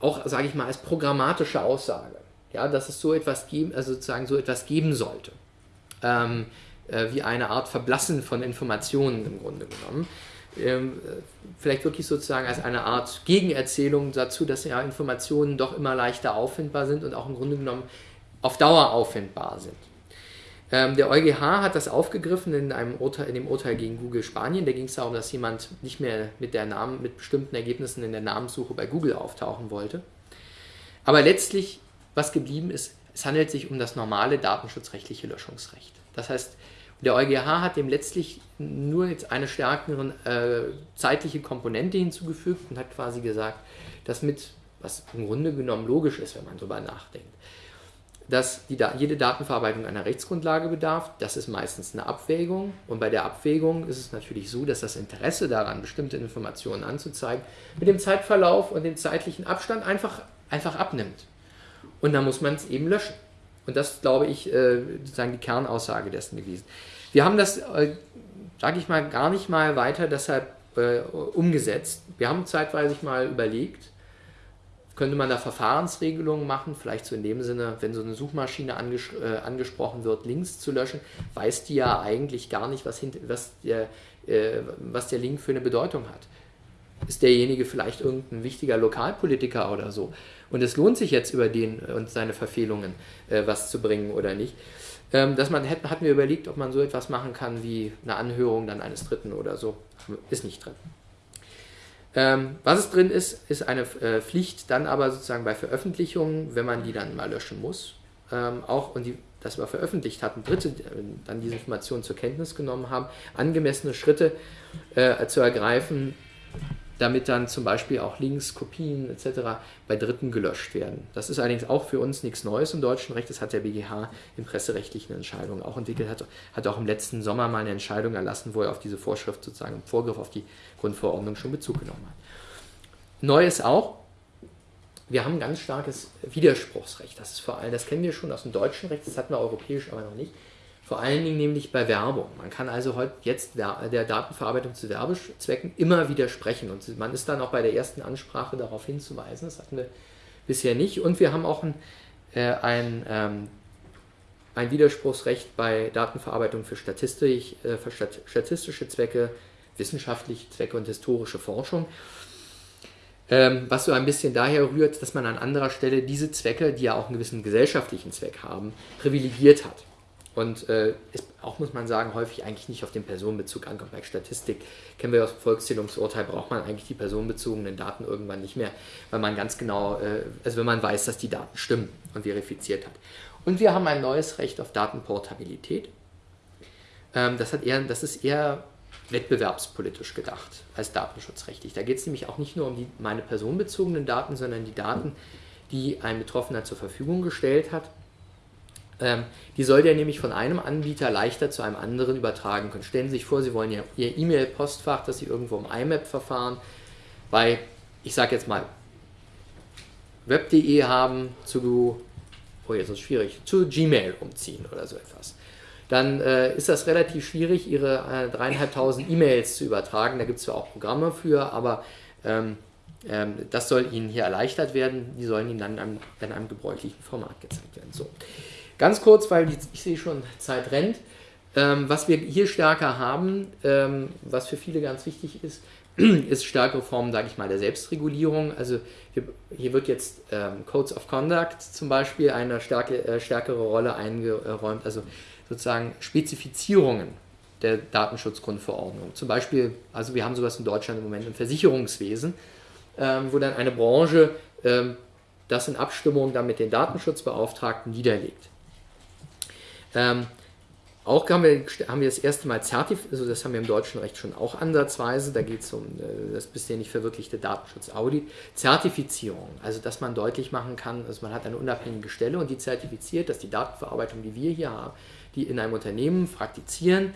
auch, sage ich mal, als programmatische Aussage. Ja, dass es so etwas geben, also sozusagen so etwas geben sollte. Ähm, äh, wie eine Art Verblassen von Informationen im Grunde genommen. Ähm, vielleicht wirklich sozusagen als eine Art Gegenerzählung dazu, dass ja Informationen doch immer leichter auffindbar sind und auch im Grunde genommen auf Dauer auffindbar sind. Ähm, der EuGH hat das aufgegriffen in, einem Urteil, in dem Urteil gegen Google Spanien. Da ging es darum, dass jemand nicht mehr mit, der Namen, mit bestimmten Ergebnissen in der Namenssuche bei Google auftauchen wollte. Aber letztlich, was geblieben ist, es handelt sich um das normale datenschutzrechtliche Löschungsrecht. Das heißt, der EuGH hat dem letztlich nur jetzt eine stärkere äh, zeitliche Komponente hinzugefügt und hat quasi gesagt, dass mit, was im Grunde genommen logisch ist, wenn man darüber nachdenkt, dass die, jede Datenverarbeitung einer Rechtsgrundlage bedarf. Das ist meistens eine Abwägung. Und bei der Abwägung ist es natürlich so, dass das Interesse daran, bestimmte Informationen anzuzeigen, mit dem Zeitverlauf und dem zeitlichen Abstand einfach, einfach abnimmt. Und dann muss man es eben löschen. Und das, glaube ich, äh, sozusagen die Kernaussage dessen gewesen. Wir haben das, äh, sage ich mal, gar nicht mal weiter deshalb äh, umgesetzt. Wir haben zeitweise mal überlegt, könnte man da Verfahrensregelungen machen, vielleicht so in dem Sinne, wenn so eine Suchmaschine anges äh, angesprochen wird, Links zu löschen, weiß die ja eigentlich gar nicht, was, was, der, äh, was der Link für eine Bedeutung hat. Ist derjenige vielleicht irgendein wichtiger Lokalpolitiker oder so? Und es lohnt sich jetzt über den und seine Verfehlungen äh, was zu bringen oder nicht. Ähm, dass man hätten, hatten wir überlegt, ob man so etwas machen kann wie eine Anhörung dann eines Dritten oder so. Ist nicht drin. Ähm, was es drin ist, ist eine äh, Pflicht, dann aber sozusagen bei Veröffentlichungen, wenn man die dann mal löschen muss, ähm, auch und die, das wir veröffentlicht hatten, Dritte äh, dann diese Informationen zur Kenntnis genommen haben, angemessene Schritte äh, zu ergreifen, damit dann zum Beispiel auch Links, Kopien etc. bei Dritten gelöscht werden. Das ist allerdings auch für uns nichts Neues im deutschen Recht. Das hat der BGH in presserechtlichen Entscheidungen auch entwickelt, hat, hat auch im letzten Sommer mal eine Entscheidung erlassen, wo er auf diese Vorschrift sozusagen im Vorgriff auf die Grundverordnung schon Bezug genommen hat. Neu ist auch, wir haben ein ganz starkes Widerspruchsrecht. Das ist vor allem, das kennen wir schon aus dem deutschen Recht, das hatten wir europäisch aber noch nicht. Vor allen Dingen nämlich bei Werbung. Man kann also heute jetzt der Datenverarbeitung zu Werbezwecken immer widersprechen und man ist dann auch bei der ersten Ansprache darauf hinzuweisen. Das hatten wir bisher nicht. Und wir haben auch ein, äh, ein, ähm, ein Widerspruchsrecht bei Datenverarbeitung für, Statistik, äh, für statistische Zwecke, wissenschaftliche Zwecke und historische Forschung. Ähm, was so ein bisschen daher rührt, dass man an anderer Stelle diese Zwecke, die ja auch einen gewissen gesellschaftlichen Zweck haben, privilegiert hat. Und äh, ist auch, muss man sagen, häufig eigentlich nicht auf den Personenbezug ankommt. Bei Statistik kennen wir aus dem Volkszählungsurteil, braucht man eigentlich die personenbezogenen Daten irgendwann nicht mehr, weil man ganz genau, äh, also wenn man weiß, dass die Daten stimmen und verifiziert hat. Und wir haben ein neues Recht auf Datenportabilität. Ähm, das, hat eher, das ist eher wettbewerbspolitisch gedacht als datenschutzrechtlich. Da geht es nämlich auch nicht nur um die, meine personenbezogenen Daten, sondern die Daten, die ein Betroffener zur Verfügung gestellt hat ähm, die soll der nämlich von einem Anbieter leichter zu einem anderen übertragen können. Stellen Sie sich vor, Sie wollen Ihr E-Mail-Postfach, das Sie irgendwo im IMAP-Verfahren bei, ich sage jetzt mal, web.de haben, zu, oh jetzt ist schwierig, zu Gmail umziehen oder so etwas. Dann äh, ist das relativ schwierig, Ihre äh, dreieinhalbtausend E-Mails zu übertragen. Da gibt es zwar auch Programme für, aber ähm, ähm, das soll Ihnen hier erleichtert werden. Die sollen Ihnen dann in einem, in einem gebräuchlichen Format gezeigt werden. So. Ganz kurz, weil ich sehe schon, Zeit rennt. Ähm, was wir hier stärker haben, ähm, was für viele ganz wichtig ist, ist stärkere Formen, sage ich mal, der Selbstregulierung. Also hier, hier wird jetzt ähm, Codes of Conduct zum Beispiel eine starke, äh, stärkere Rolle eingeräumt, also sozusagen Spezifizierungen der Datenschutzgrundverordnung. Zum Beispiel, also wir haben sowas in Deutschland im Moment im Versicherungswesen, ähm, wo dann eine Branche ähm, das in Abstimmung dann mit den Datenschutzbeauftragten niederlegt. Ähm, auch haben wir, haben wir das erste Mal zertifiziert, also das haben wir im deutschen Recht schon auch ansatzweise, da geht es um äh, das bisher nicht verwirklichte Datenschutzaudit. Zertifizierung, also dass man deutlich machen kann, also man hat eine unabhängige Stelle und die zertifiziert, dass die Datenverarbeitung, die wir hier haben, die in einem Unternehmen praktizieren,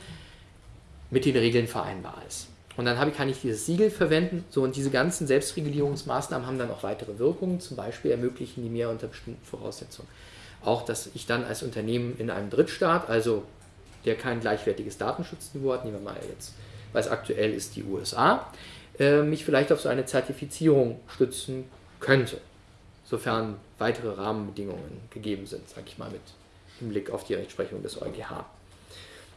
mit den Regeln vereinbar ist. Und dann habe kann ich dieses Siegel verwenden. So, und diese ganzen Selbstregulierungsmaßnahmen haben dann auch weitere Wirkungen. Zum Beispiel ermöglichen die mehr unter bestimmten Voraussetzungen auch, dass ich dann als Unternehmen in einem Drittstaat, also der kein gleichwertiges Datenschutzniveau hat, nehmen wir mal jetzt, weil es aktuell ist die USA, äh, mich vielleicht auf so eine Zertifizierung stützen könnte, sofern weitere Rahmenbedingungen gegeben sind, sage ich mal mit Hinblick auf die Rechtsprechung des EuGH.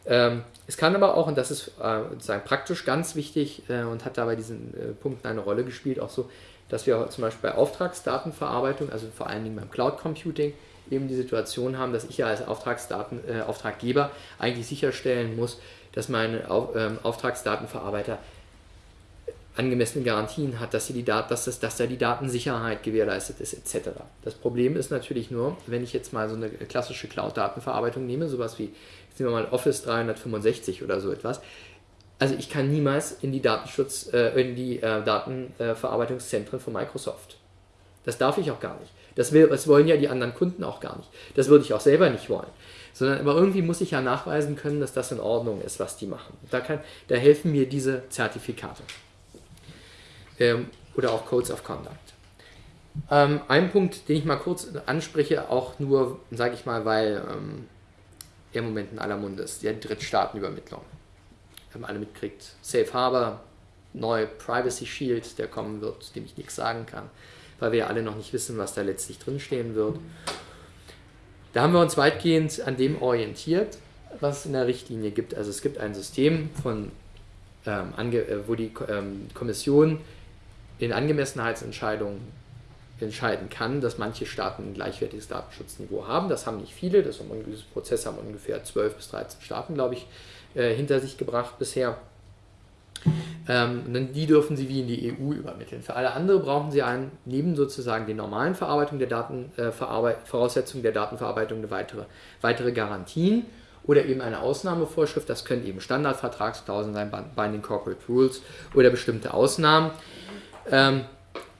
Ähm, es kann aber auch, und das ist äh, praktisch ganz wichtig äh, und hat da bei diesen äh, Punkten eine Rolle gespielt, auch so, dass wir zum Beispiel bei Auftragsdatenverarbeitung, also vor allen Dingen beim Cloud Computing, eben die Situation haben, dass ich ja als Auftragsdaten, äh, Auftraggeber eigentlich sicherstellen muss, dass mein Auf, ähm, Auftragsdatenverarbeiter angemessene Garantien hat, dass, die Dat dass, das, dass da die Datensicherheit gewährleistet ist, etc. Das Problem ist natürlich nur, wenn ich jetzt mal so eine klassische Cloud-Datenverarbeitung nehme, sowas wie, jetzt nehmen wir mal Office 365 oder so etwas, also ich kann niemals in die Datenschutz, äh, in die äh, Datenverarbeitungszentren von Microsoft. Das darf ich auch gar nicht. Das, will, das wollen ja die anderen Kunden auch gar nicht. Das würde ich auch selber nicht wollen. Sondern aber irgendwie muss ich ja nachweisen können, dass das in Ordnung ist, was die machen. Da, kann, da helfen mir diese Zertifikate. Ähm, oder auch Codes of Conduct. Ähm, ein Punkt, den ich mal kurz anspreche, auch nur, sage ich mal, weil ähm, er im Moment in aller Munde ist, die Drittstaatenübermittlung. Haben alle mitkriegt, Safe Harbor, neu Privacy Shield, der kommen wird, dem ich nichts sagen kann weil wir ja alle noch nicht wissen, was da letztlich drinstehen wird. Da haben wir uns weitgehend an dem orientiert, was es in der Richtlinie gibt. Also es gibt ein System, von, ähm, äh, wo die ähm, Kommission in Angemessenheitsentscheidungen entscheiden kann, dass manche Staaten ein gleichwertiges Datenschutzniveau haben. Das haben nicht viele, das haben, dieses Prozess haben ungefähr 12 bis 13 Staaten, glaube ich, äh, hinter sich gebracht bisher. Ähm, die dürfen Sie wie in die EU übermitteln. Für alle anderen brauchen Sie einen, neben sozusagen den normalen Verarbeitung der Daten, äh, Voraussetzungen der Datenverarbeitung eine weitere, weitere Garantien. oder eben eine Ausnahmevorschrift. Das können eben Standardvertragsklauseln sein, Binding Corporate Rules oder bestimmte Ausnahmen. Ähm,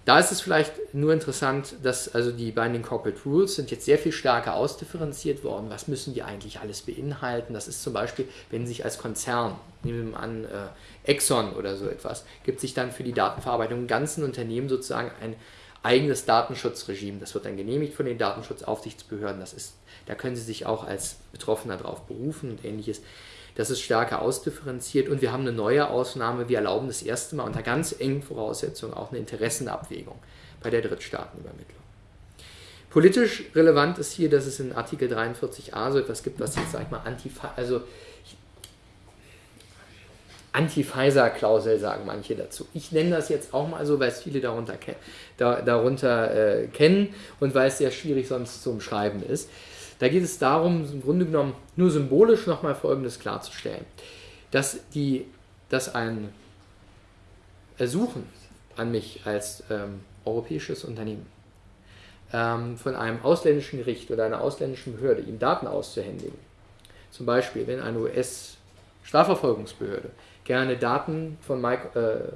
da ist es vielleicht nur interessant, dass also die Binding Corporate Rules sind jetzt sehr viel stärker ausdifferenziert worden. Was müssen die eigentlich alles beinhalten? Das ist zum Beispiel, wenn sich als Konzern, nehmen wir an äh, Exxon oder so etwas, gibt sich dann für die Datenverarbeitung im ganzen Unternehmen sozusagen ein eigenes Datenschutzregime. Das wird dann genehmigt von den Datenschutzaufsichtsbehörden. Das ist, da können Sie sich auch als Betroffener darauf berufen und ähnliches. Das ist stärker ausdifferenziert und wir haben eine neue Ausnahme. Wir erlauben das erste Mal unter ganz engen Voraussetzungen auch eine Interessenabwägung bei der Drittstaatenübermittlung. Politisch relevant ist hier, dass es in Artikel 43a so etwas gibt, was jetzt, sag ich mal, also Anti-Pfizer-Klausel sagen manche dazu. Ich nenne das jetzt auch mal so, weil es viele darunter, da, darunter äh, kennen und weil es sehr schwierig sonst zu umschreiben ist. Da geht es darum, im Grunde genommen nur symbolisch nochmal Folgendes klarzustellen. Dass, die, dass ein Ersuchen an mich als ähm, europäisches Unternehmen ähm, von einem ausländischen Gericht oder einer ausländischen Behörde, ihm Daten auszuhändigen, zum Beispiel wenn eine US-Strafverfolgungsbehörde gerne Daten von, äh,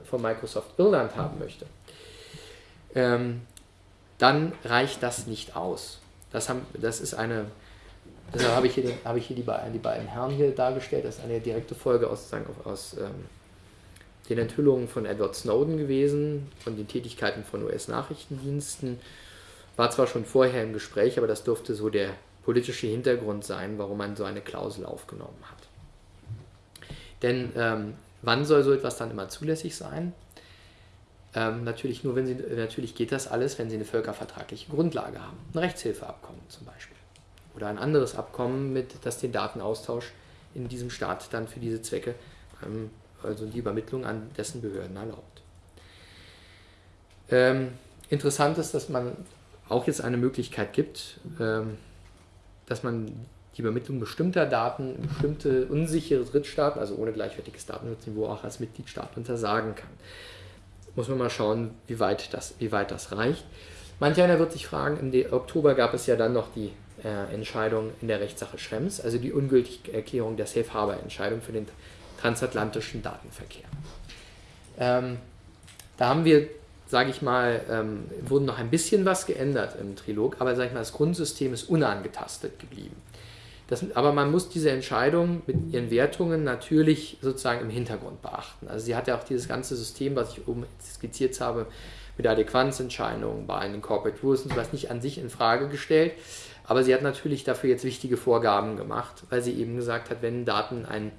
von Microsoft Irland haben möchte, ähm, dann reicht das nicht aus. Das, haben, das ist eine, deshalb habe ich hier, den, habe ich hier die, beiden, die beiden Herren hier dargestellt, das ist eine direkte Folge aus, sagen, aus ähm, den Enthüllungen von Edward Snowden gewesen, von den Tätigkeiten von US-Nachrichtendiensten. War zwar schon vorher im Gespräch, aber das dürfte so der politische Hintergrund sein, warum man so eine Klausel aufgenommen hat. Denn ähm, wann soll so etwas dann immer zulässig sein? Ähm, natürlich nur, wenn Sie, natürlich geht das alles, wenn Sie eine völkervertragliche Grundlage haben. Ein Rechtshilfeabkommen zum Beispiel. Oder ein anderes Abkommen, mit, das den Datenaustausch in diesem Staat dann für diese Zwecke, ähm, also die Übermittlung an dessen Behörden erlaubt. Ähm, interessant ist, dass man auch jetzt eine Möglichkeit gibt, ähm, dass man die Übermittlung bestimmter Daten in bestimmte unsichere Drittstaaten, also ohne gleichwertiges Datenschutzniveau, auch als Mitgliedstaat untersagen kann. Muss man mal schauen, wie weit das, wie weit das reicht. Manch einer wird sich fragen, im Oktober gab es ja dann noch die äh, Entscheidung in der Rechtssache Schrems, also die ungültige Erklärung der Safe Harbor Entscheidung für den transatlantischen Datenverkehr. Ähm, da haben wir, sage ich mal, ähm, wurden noch ein bisschen was geändert im Trilog, aber sage ich mal, das Grundsystem ist unangetastet geblieben. Das, aber man muss diese Entscheidung mit ihren Wertungen natürlich sozusagen im Hintergrund beachten. Also sie hat ja auch dieses ganze System, was ich oben skizziert habe, mit der Adäquanzentscheidung, bei den Corporate Rules und sowas nicht an sich in Frage gestellt. Aber sie hat natürlich dafür jetzt wichtige Vorgaben gemacht, weil sie eben gesagt hat, wenn Daten ein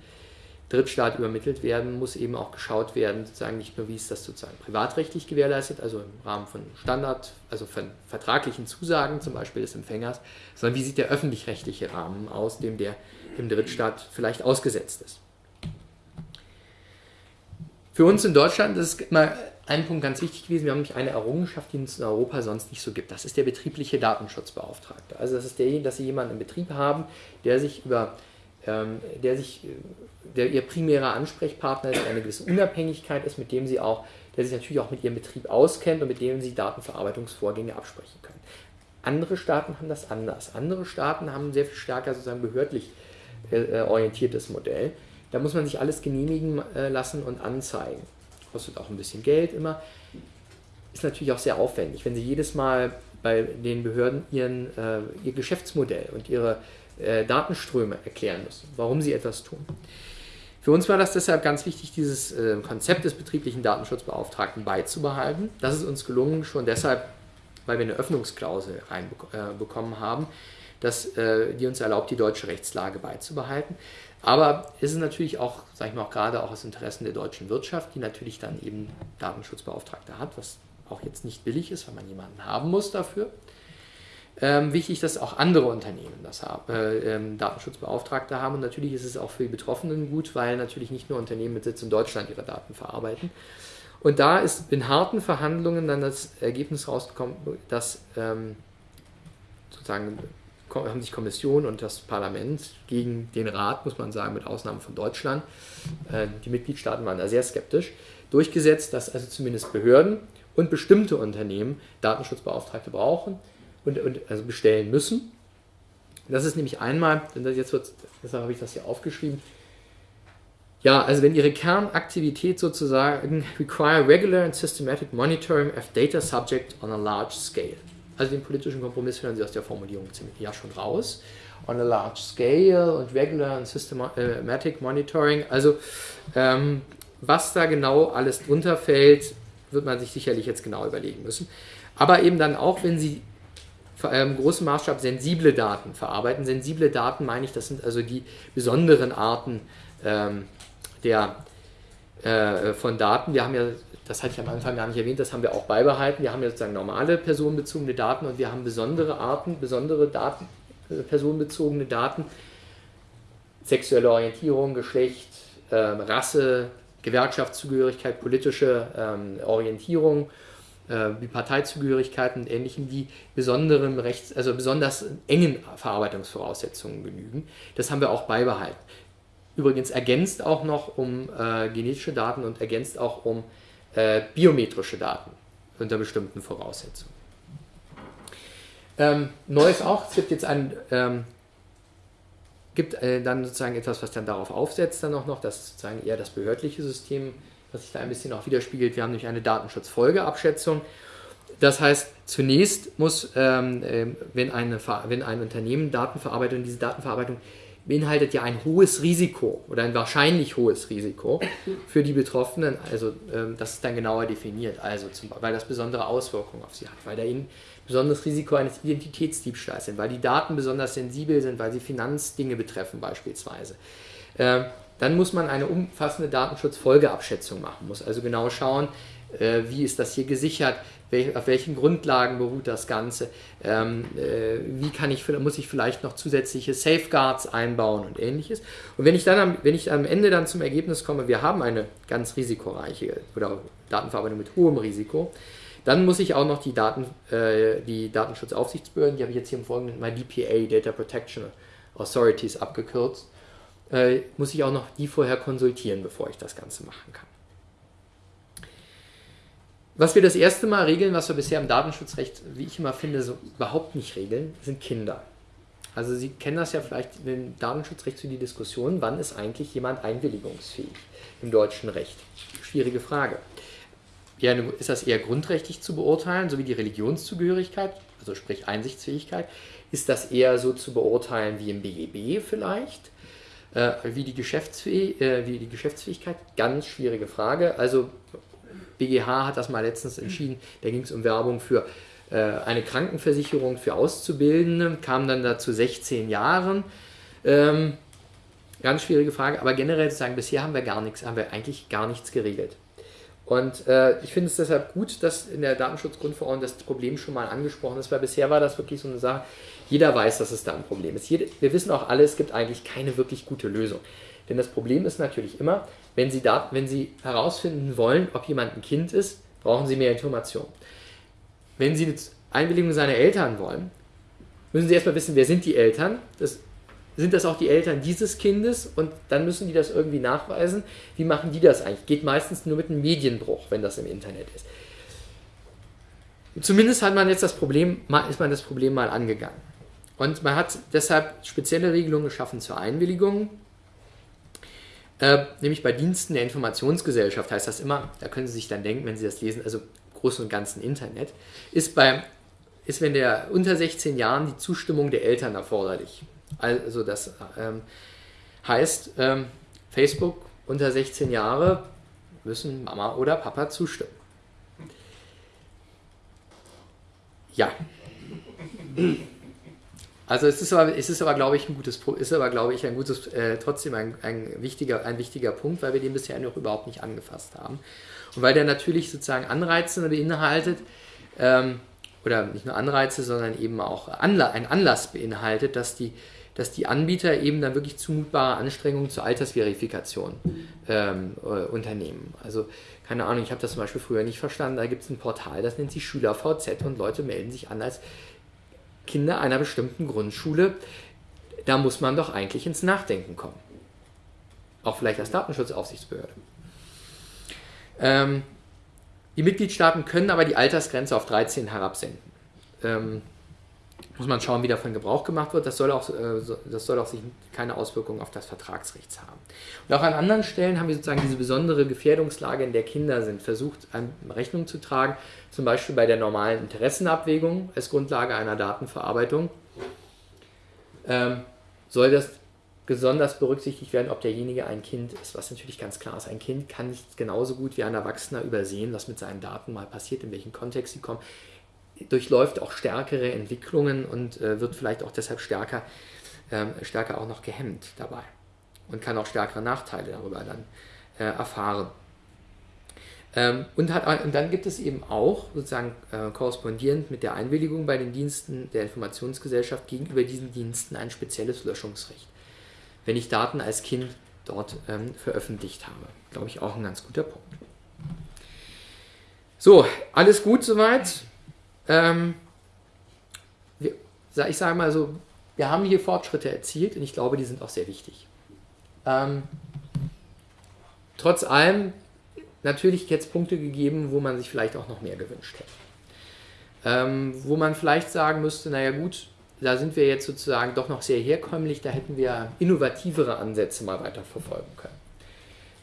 Drittstaat übermittelt werden, muss eben auch geschaut werden, sozusagen nicht nur, wie ist das sozusagen privatrechtlich gewährleistet, also im Rahmen von Standard, also von vertraglichen Zusagen zum Beispiel des Empfängers, sondern wie sieht der öffentlich-rechtliche Rahmen aus, dem der im Drittstaat vielleicht ausgesetzt ist. Für uns in Deutschland ist immer ein Punkt ganz wichtig gewesen, wir haben nämlich eine Errungenschaft, die es in Europa sonst nicht so gibt. Das ist der betriebliche Datenschutzbeauftragte. Also das ist derjenige, dass Sie jemanden im Betrieb haben, der sich über der sich, der ihr primärer Ansprechpartner ist, eine gewisse Unabhängigkeit ist, mit dem sie auch, der sich natürlich auch mit ihrem Betrieb auskennt und mit dem sie Datenverarbeitungsvorgänge absprechen können. Andere Staaten haben das anders. Andere Staaten haben sehr viel stärker sozusagen behördlich äh, äh, orientiertes Modell. Da muss man sich alles genehmigen äh, lassen und anzeigen. Kostet auch ein bisschen Geld immer. Ist natürlich auch sehr aufwendig, wenn Sie jedes Mal bei den Behörden ihren, äh, ihr Geschäftsmodell und ihre äh, Datenströme erklären müssen, warum sie etwas tun. Für uns war das deshalb ganz wichtig, dieses äh, Konzept des betrieblichen Datenschutzbeauftragten beizubehalten. Das ist uns gelungen, schon deshalb, weil wir eine Öffnungsklausel reinbekommen äh, haben, dass, äh, die uns erlaubt, die deutsche Rechtslage beizubehalten. Aber es ist natürlich auch, sage ich mal, auch gerade auch aus Interessen der deutschen Wirtschaft, die natürlich dann eben Datenschutzbeauftragte hat, was auch jetzt nicht billig ist, weil man jemanden haben muss dafür ähm, wichtig, dass auch andere Unternehmen das haben, äh, ähm, Datenschutzbeauftragte haben. Und natürlich ist es auch für die Betroffenen gut, weil natürlich nicht nur Unternehmen mit Sitz in Deutschland ihre Daten verarbeiten. Und da ist in harten Verhandlungen dann das Ergebnis rausgekommen, dass ähm, sozusagen haben sich Kommission und das Parlament gegen den Rat, muss man sagen, mit Ausnahme von Deutschland, äh, die Mitgliedstaaten waren da sehr skeptisch, durchgesetzt, dass also zumindest Behörden und bestimmte Unternehmen Datenschutzbeauftragte brauchen und, und also bestellen müssen. Das ist nämlich einmal, jetzt wird, deshalb habe ich das hier aufgeschrieben, ja, also wenn Ihre Kernaktivität sozusagen require regular and systematic monitoring of data subject on a large scale. Also den politischen Kompromiss hören Sie aus der Formulierung ziemlich ja schon raus. On a large scale und regular and systematic monitoring. Also ähm, was da genau alles drunter fällt, wird man sich sicherlich jetzt genau überlegen müssen. Aber eben dann auch, wenn Sie im großen Maßstab sensible Daten verarbeiten. Sensible Daten meine ich, das sind also die besonderen Arten ähm, der, äh, von Daten. Wir haben ja, das hatte ich am Anfang gar nicht erwähnt, das haben wir auch beibehalten. Wir haben ja sozusagen normale personenbezogene Daten und wir haben besondere Arten, besondere Daten, äh, personenbezogene Daten, sexuelle Orientierung, Geschlecht, äh, Rasse, Gewerkschaftszugehörigkeit, politische ähm, Orientierung äh, wie Parteizugehörigkeiten und ähnlichen, die besonderen Rechts, also besonders engen Verarbeitungsvoraussetzungen genügen. Das haben wir auch beibehalten. Übrigens ergänzt auch noch um äh, genetische Daten und ergänzt auch um äh, biometrische Daten unter bestimmten Voraussetzungen. Ähm, neu auch, es gibt jetzt ein, ähm, gibt äh, dann sozusagen etwas, was dann darauf aufsetzt, dann auch noch, das ist sozusagen eher das behördliche System, was sich da ein bisschen auch widerspiegelt. Wir haben nämlich eine Datenschutzfolgeabschätzung. Das heißt, zunächst muss, ähm, äh, wenn, eine, wenn ein Unternehmen Daten verarbeitet und diese Datenverarbeitung beinhaltet ja ein hohes Risiko oder ein wahrscheinlich hohes Risiko für die Betroffenen. Also ähm, das ist dann genauer definiert, also zum, weil das besondere Auswirkungen auf sie hat, weil da ihnen besonderes Risiko eines Identitätsdiebstahls sind, weil die Daten besonders sensibel sind, weil sie Finanzdinge betreffen beispielsweise. Ähm, dann muss man eine umfassende Datenschutzfolgeabschätzung machen, muss also genau schauen, äh, wie ist das hier gesichert, auf welchen Grundlagen beruht das Ganze, ähm, äh, wie kann ich, muss ich vielleicht noch zusätzliche Safeguards einbauen und ähnliches. Und wenn ich dann am, wenn ich am Ende dann zum Ergebnis komme, wir haben eine ganz risikoreiche oder Datenverarbeitung mit hohem Risiko, dann muss ich auch noch die, Daten, äh, die Datenschutzaufsichtsbehörden, die habe ich jetzt hier im Folgenden mal DPA, Data Protection Authorities abgekürzt, äh, muss ich auch noch die vorher konsultieren, bevor ich das Ganze machen kann. Was wir das erste Mal regeln, was wir bisher im Datenschutzrecht, wie ich immer finde, so überhaupt nicht regeln, sind Kinder. Also Sie kennen das ja vielleicht im Datenschutzrecht zu die Diskussion, wann ist eigentlich jemand einwilligungsfähig im deutschen Recht? Schwierige Frage. Ist das eher grundrechtlich zu beurteilen, so wie die Religionszugehörigkeit, also sprich Einsichtsfähigkeit? Ist das eher so zu beurteilen wie im BGB vielleicht? Äh, wie, die Geschäftsfäh äh, wie die Geschäftsfähigkeit? Ganz schwierige Frage. Also BGH hat das mal letztens entschieden, da ging es um Werbung für äh, eine Krankenversicherung für Auszubildende, kam dann dazu 16 Jahren. Ähm, ganz schwierige Frage, aber generell zu sagen, bisher haben wir gar nichts, haben wir eigentlich gar nichts geregelt. Und äh, ich finde es deshalb gut, dass in der Datenschutzgrundverordnung das Problem schon mal angesprochen ist, weil bisher war das wirklich so eine Sache, jeder weiß, dass es da ein Problem ist. Wir wissen auch alle, es gibt eigentlich keine wirklich gute Lösung. Denn das Problem ist natürlich immer, wenn Sie, da, wenn Sie herausfinden wollen, ob jemand ein Kind ist, brauchen Sie mehr Informationen. Wenn Sie eine Einwilligung seiner Eltern wollen, müssen Sie erstmal wissen, wer sind die Eltern. Das, sind das auch die Eltern dieses Kindes? Und dann müssen die das irgendwie nachweisen. Wie machen die das eigentlich? Geht meistens nur mit einem Medienbruch, wenn das im Internet ist. Zumindest hat man jetzt das Problem, ist man das Problem mal angegangen. Und man hat deshalb spezielle Regelungen geschaffen zur Einwilligung. Äh, nämlich bei Diensten der Informationsgesellschaft heißt das immer, da können Sie sich dann denken, wenn Sie das lesen, also großen und ganzen Internet, ist, bei, ist wenn der unter 16 Jahren die Zustimmung der Eltern erforderlich. Also das ähm, heißt, ähm, Facebook unter 16 Jahre müssen Mama oder Papa zustimmen. Ja. Also es ist aber, es ist aber glaube ich, ein gutes, ist aber, glaube ich, ein gutes, äh, trotzdem ein, ein, wichtiger, ein wichtiger Punkt, weil wir den bisher noch überhaupt nicht angefasst haben. Und weil der natürlich sozusagen Anreize beinhaltet, ähm, oder nicht nur Anreize, sondern eben auch Anla ein Anlass beinhaltet, dass die, dass die Anbieter eben dann wirklich zumutbare Anstrengungen zur Altersverifikation ähm, äh, unternehmen. Also keine Ahnung, ich habe das zum Beispiel früher nicht verstanden, da gibt es ein Portal, das nennt sich SchülerVZ und Leute melden sich an als Kinder einer bestimmten Grundschule, da muss man doch eigentlich ins Nachdenken kommen. Auch vielleicht als Datenschutzaufsichtsbehörde. Ähm, die Mitgliedstaaten können aber die Altersgrenze auf 13 herabsenken. Ähm, muss man schauen, wie davon Gebrauch gemacht wird. Das soll auch, äh, das soll auch sich keine Auswirkungen auf das Vertragsrecht haben. Und auch an anderen Stellen haben wir sozusagen diese besondere Gefährdungslage, in der Kinder sind, versucht, Rechnung zu tragen. Zum Beispiel bei der normalen Interessenabwägung als Grundlage einer Datenverarbeitung. Ähm, soll das besonders berücksichtigt werden, ob derjenige ein Kind ist, was natürlich ganz klar ist. Ein Kind kann nicht genauso gut wie ein Erwachsener übersehen, was mit seinen Daten mal passiert, in welchen Kontext sie kommen durchläuft auch stärkere Entwicklungen und äh, wird vielleicht auch deshalb stärker, ähm, stärker auch noch gehemmt dabei und kann auch stärkere Nachteile darüber dann äh, erfahren. Ähm, und, hat, und dann gibt es eben auch sozusagen äh, korrespondierend mit der Einwilligung bei den Diensten der Informationsgesellschaft gegenüber diesen Diensten ein spezielles Löschungsrecht. Wenn ich Daten als Kind dort ähm, veröffentlicht habe. Glaube ich auch ein ganz guter Punkt. So, alles gut soweit. Ähm, wir, ich sage mal so, wir haben hier Fortschritte erzielt und ich glaube, die sind auch sehr wichtig. Ähm, trotz allem natürlich jetzt Punkte gegeben, wo man sich vielleicht auch noch mehr gewünscht hätte. Ähm, wo man vielleicht sagen müsste, naja gut, da sind wir jetzt sozusagen doch noch sehr herkömmlich, da hätten wir innovativere Ansätze mal weiter verfolgen können.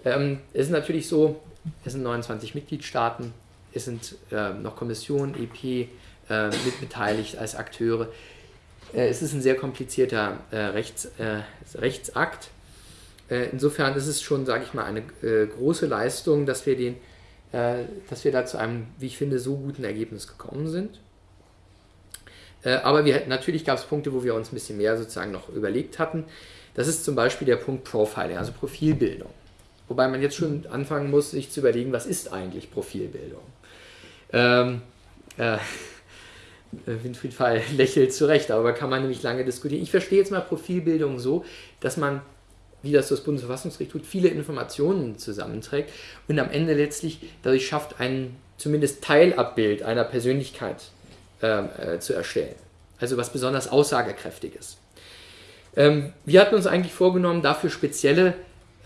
Ähm, es ist natürlich so, es sind 29 Mitgliedstaaten, es sind äh, noch Kommission, EP äh, mit als Akteure. Äh, es ist ein sehr komplizierter äh, Rechts, äh, Rechtsakt. Äh, insofern ist es schon, sage ich mal, eine große Leistung, dass wir, den, dass wir da zu einem, wie ich finde, so guten Ergebnis gekommen sind. aber wir, natürlich gab es Punkte, wo wir uns ein bisschen mehr sozusagen noch überlegt hatten. Das ist zum Beispiel der Punkt Profiling, also Profilbildung. Wobei man jetzt schon anfangen muss, sich zu überlegen, was ist eigentlich Profilbildung? Ähm, äh, Winfried Fall lächelt zurecht, aber kann man nämlich lange diskutieren. Ich verstehe jetzt mal Profilbildung so, dass man, wie das das Bundesverfassungsgericht tut, viele Informationen zusammenträgt und am Ende letztlich dadurch schafft, ein zumindest Teilabbild einer Persönlichkeit ähm, äh, zu erstellen. Also was besonders aussagekräftiges. Ähm, wir hatten uns eigentlich vorgenommen, dafür spezielle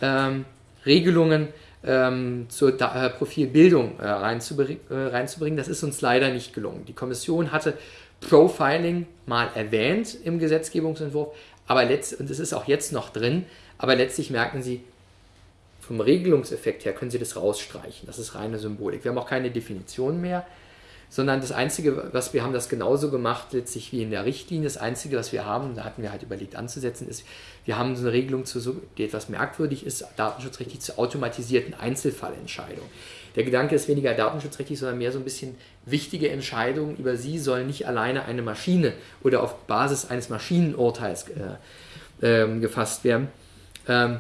ähm, Regelungen ähm, zur da äh, Profilbildung äh, reinzubring äh, reinzubringen. Das ist uns leider nicht gelungen. Die Kommission hatte Profiling mal erwähnt im Gesetzgebungsentwurf, aber und es ist auch jetzt noch drin, aber letztlich merken sie, vom Regelungseffekt her können sie das rausstreichen. Das ist reine Symbolik. Wir haben auch keine Definition mehr sondern das Einzige, was wir haben das genauso gemacht, letztlich wie in der Richtlinie. Das Einzige, was wir haben, da hatten wir halt überlegt anzusetzen, ist, wir haben so eine Regelung, zu, die etwas merkwürdig ist, datenschutzrechtlich zur automatisierten Einzelfallentscheidung. Der Gedanke ist weniger datenschutzrechtlich, sondern mehr so ein bisschen wichtige Entscheidungen über sie sollen nicht alleine eine Maschine oder auf Basis eines Maschinenurteils äh, äh, gefasst werden. Ähm,